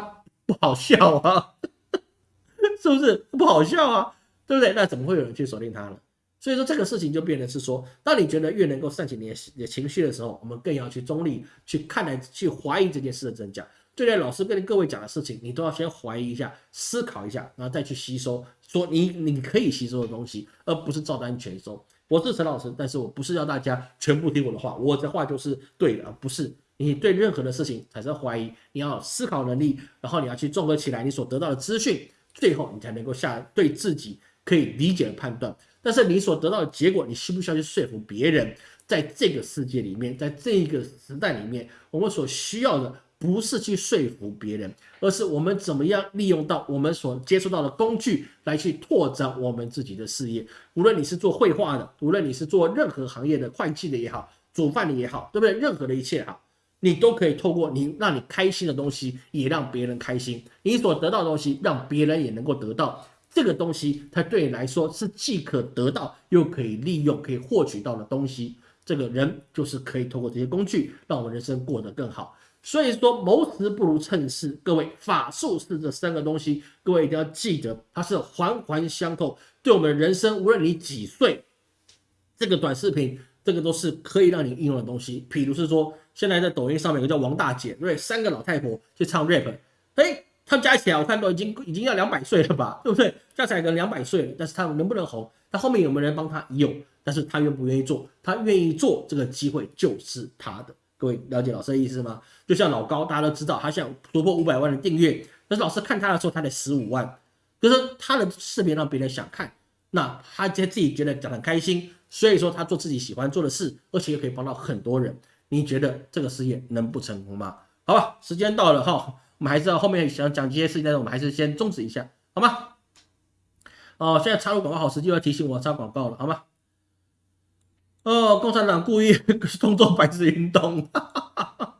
不好笑啊？是不是不好笑啊？对不对？那怎么会有人去锁定他呢？所以说这个事情就变得是说，当你觉得越能够煽起你的你的情绪的时候，我们更要去中立去看待、去怀疑这件事的真假。对待老师跟各位讲的事情，你都要先怀疑一下，思考一下，然后再去吸收，说你你可以吸收的东西，而不是照单全收。我是陈老师，但是我不是要大家全部听我的话，我的话就是对的，不是。你对任何的事情产生怀疑，你要思考能力，然后你要去综合起来你所得到的资讯，最后你才能够下对自己可以理解的判断。但是你所得到的结果，你需不需要去说服别人？在这个世界里面，在这个时代里面，我们所需要的不是去说服别人，而是我们怎么样利用到我们所接触到的工具来去拓展我们自己的事业。无论你是做绘画的，无论你是做任何行业的会计的也好，煮饭的也好，对不对？任何的一切好，你都可以透过你让你开心的东西，也让别人开心。你所得到的东西，让别人也能够得到。这个东西，它对你来说是既可得到又可以利用、可以获取到的东西。这个人就是可以通过这些工具，让我们人生过得更好。所以说，谋时不如趁势。各位，法术是这三个东西，各位一定要记得，它是环环相扣。对我们人生，无论你几岁，这个短视频，这个都是可以让你应用的东西。譬如是说，现在在抖音上面有个叫王大姐，对？三个老太婆去唱 rap，哎，他们加起来我看都已经已经要两百岁了吧，对不对？加起来可能两百岁了，但是他们能不能红？他后面有没有人帮他？有。但是他愿不愿意做？他愿意做，这个机会就是他的。各位了解老师的意思吗？就像老高，大家都知道，他想突破五百万的订阅，但是老师看他的时候，他才十五万，就是他的视频让别人想看，那他在自己觉得讲很开心，所以说他做自己喜欢做的事，而且又可以帮到很多人。你觉得这个事业能不成功吗？好吧，时间到了哈，我们还是要后面想讲这些事情，但是我们还是先终止一下，好吗？哦，现在插入广告好时机，要提醒我插广告了，好吗？哦，共产党故意 动作白纸运动，哈哈哈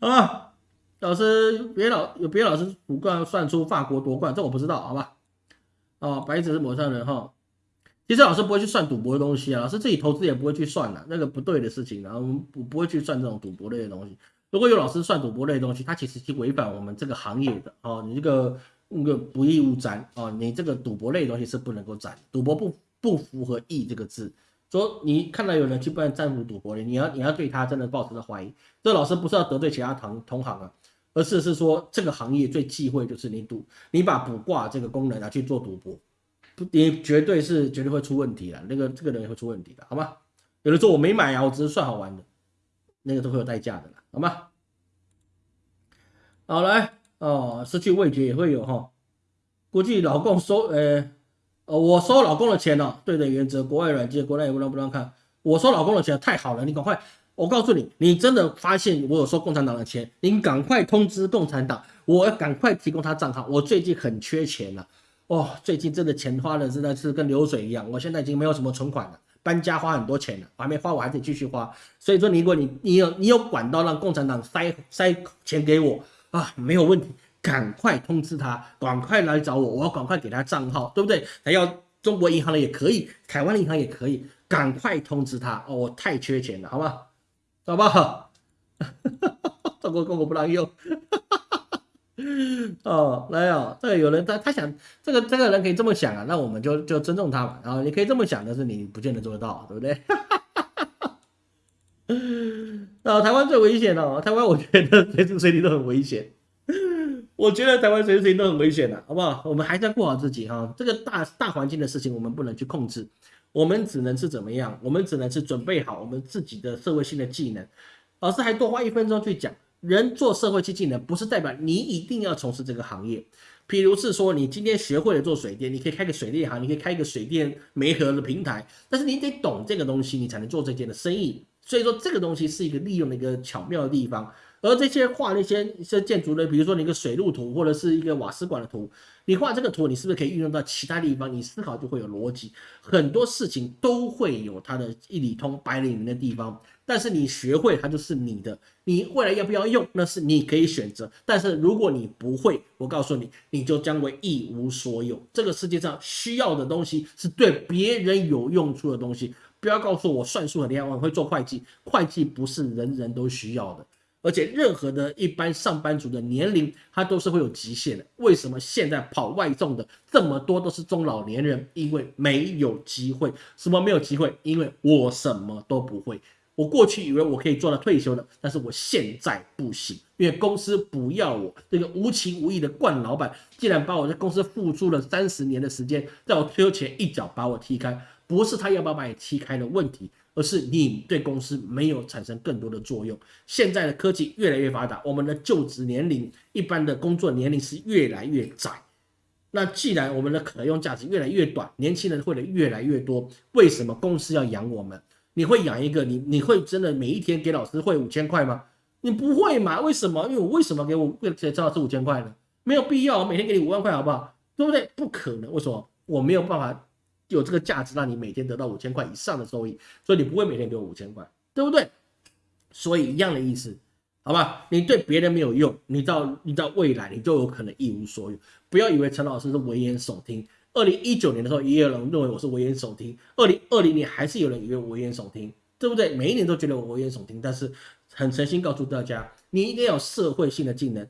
好吧？老师，别老有别老师主观算出法国夺冠，这我不知道，好吧？哦，白纸是抹上人哈。其实老师不会去算赌博的东西啊，老师自己投资也不会去算的，那个不对的事情，然后不不会去算这种赌博类的东西。如果有老师算赌博类的东西，他其实是违反我们这个行业的哦，你这个那个不义勿沾哦，你这个赌博类的东西是不能够沾，赌博不不符合义这个字。说你看到有人去办占卜赌博的，你要你要对他真的抱持着怀疑。这老师不是要得罪其他同同行啊，而是是说这个行业最忌讳就是你赌，你把卜卦这个功能拿去做赌博，不，你绝对是绝对会出问题的。那个这个人也会出问题的，好吗？有人说我没买啊，我只是算好玩的，那个都会有代价的啦，好吗？好来哦，失去味觉也会有哈，估计老公收呃。呃，我收老公的钱了，对的原则，国外软件，国内也不让不让看。我收老公的钱太好了，你赶快，我告诉你，你真的发现我有收共产党的钱，你赶快通知共产党，我要赶快提供他账号。我最近很缺钱了，哦，最近真的钱花的真的是跟流水一样，我现在已经没有什么存款了，搬家花很多钱了，我还没花，我还得继续花。所以说，如果你你有你有管道让共产党塞塞钱给我啊，没有问题。赶快通知他，赶快来找我，我要赶快给他账号，对不对？还要中国银行的也可以，台湾的银行也可以，赶快通知他哦，我太缺钱了，好吗？好不好？中国公国不让用，哦，来哦，这个有人他他想这个这个人可以这么想啊，那我们就就尊重他嘛，然后你可以这么想，但是你不见得做得到，对不对？啊，台湾最危险哦，台湾我觉得随时随地都很危险。我觉得台湾随时随地都很危险的，好不好？我们还是要过好自己哈。这个大大环境的事情，我们不能去控制，我们只能是怎么样？我们只能是准备好我们自己的社会性的技能。老师还多花一分钟去讲，人做社会性技能，不是代表你一定要从事这个行业。譬如是说，你今天学会了做水电，你可以开个水电行，你可以开一个水电煤合的平台，但是你得懂这个东西，你才能做这件的生意。所以说，这个东西是一个利用的一个巧妙的地方。而这些画那些一些建筑的，比如说你一个水路图或者是一个瓦斯管的图，你画这个图，你是不是可以运用到其他地方？你思考就会有逻辑，很多事情都会有它的一理通百里明的地方。但是你学会它就是你的，你未来要不要用那是你可以选择。但是如果你不会，我告诉你，你就将为一无所有。这个世界上需要的东西是对别人有用处的东西。不要告诉我算术很厉害，我会做会计，会计不是人人都需要的。而且任何的一般上班族的年龄，他都是会有极限的。为什么现在跑外送的这么多都是中老年人？因为没有机会。什么没有机会？因为我什么都不会。我过去以为我可以做到退休的，但是我现在不行，因为公司不要我。这个无情无义的惯老板，竟然把我在公司付出了三十年的时间，在我退休前一脚把我踢开。不是他要不要把你踢开的问题，而是你对公司没有产生更多的作用。现在的科技越来越发达，我们的就职年龄、一般的工作年龄是越来越窄。那既然我们的可用价值越来越短，年轻人会的越来越多，为什么公司要养我们？你会养一个你？你会真的每一天给老师汇五千块吗？你不会嘛？为什么？因为我为什么给我给陈老师五千块呢？没有必要，我每天给你五万块，好不好？对不对？不可能。为什么？我没有办法有这个价值让你每天得到五千块以上的收益，所以你不会每天给我五千块，对不对？所以一样的意思，好吧？你对别人没有用，你到你到未来你就有可能一无所有。不要以为陈老师是危言耸听。二零一九年的时候，也有人认为我是危言耸听。二零二零年还是有人以为我危言耸听，对不对？每一年都觉得我危言耸听，但是很诚心告诉大家，你一定要有社会性的技能，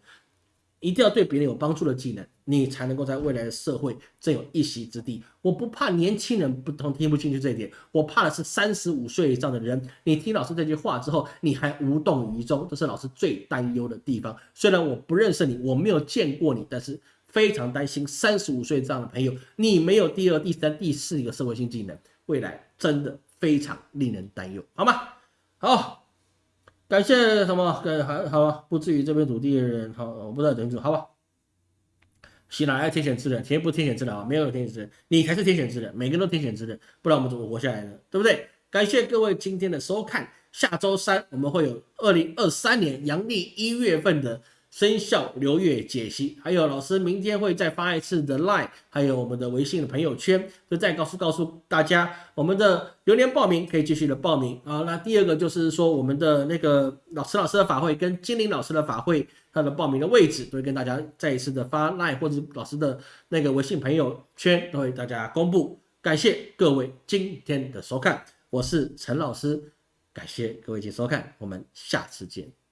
一定要对别人有帮助的技能，你才能够在未来的社会占有一席之地。我不怕年轻人不同听不进去这一点，我怕的是三十五岁以上的人，你听老师这句话之后，你还无动于衷，这是老师最担忧的地方。虽然我不认识你，我没有见过你，但是。非常担心三十五岁这样的朋友，你没有第二、第三、第四一个社会性技能，未来真的非常令人担忧，好吗？好，感谢什么？呃，还好，不至于这边土地的人，好，我不知道怎么做，好吧？喜哪来天选之人？天不天选之人啊？没有天选之人，你才是天选之人，每个人都天选之人，不然我们怎么活下来呢？对不对？感谢各位今天的收看，下周三我们会有二零二三年阳历一月份的。生肖流月解析，还有老师明天会再发一次的 Line，还有我们的微信的朋友圈，就再告诉告诉大家，我们的流年报名可以继续的报名啊。那第二个就是说，我们的那个老师老师的法会跟精灵老师的法会，它的报名的位置都会跟大家再一次的发 Line 或者老师的那个微信朋友圈都会大家公布。感谢各位今天的收看，我是陈老师，感谢各位今天收看，我们下次见。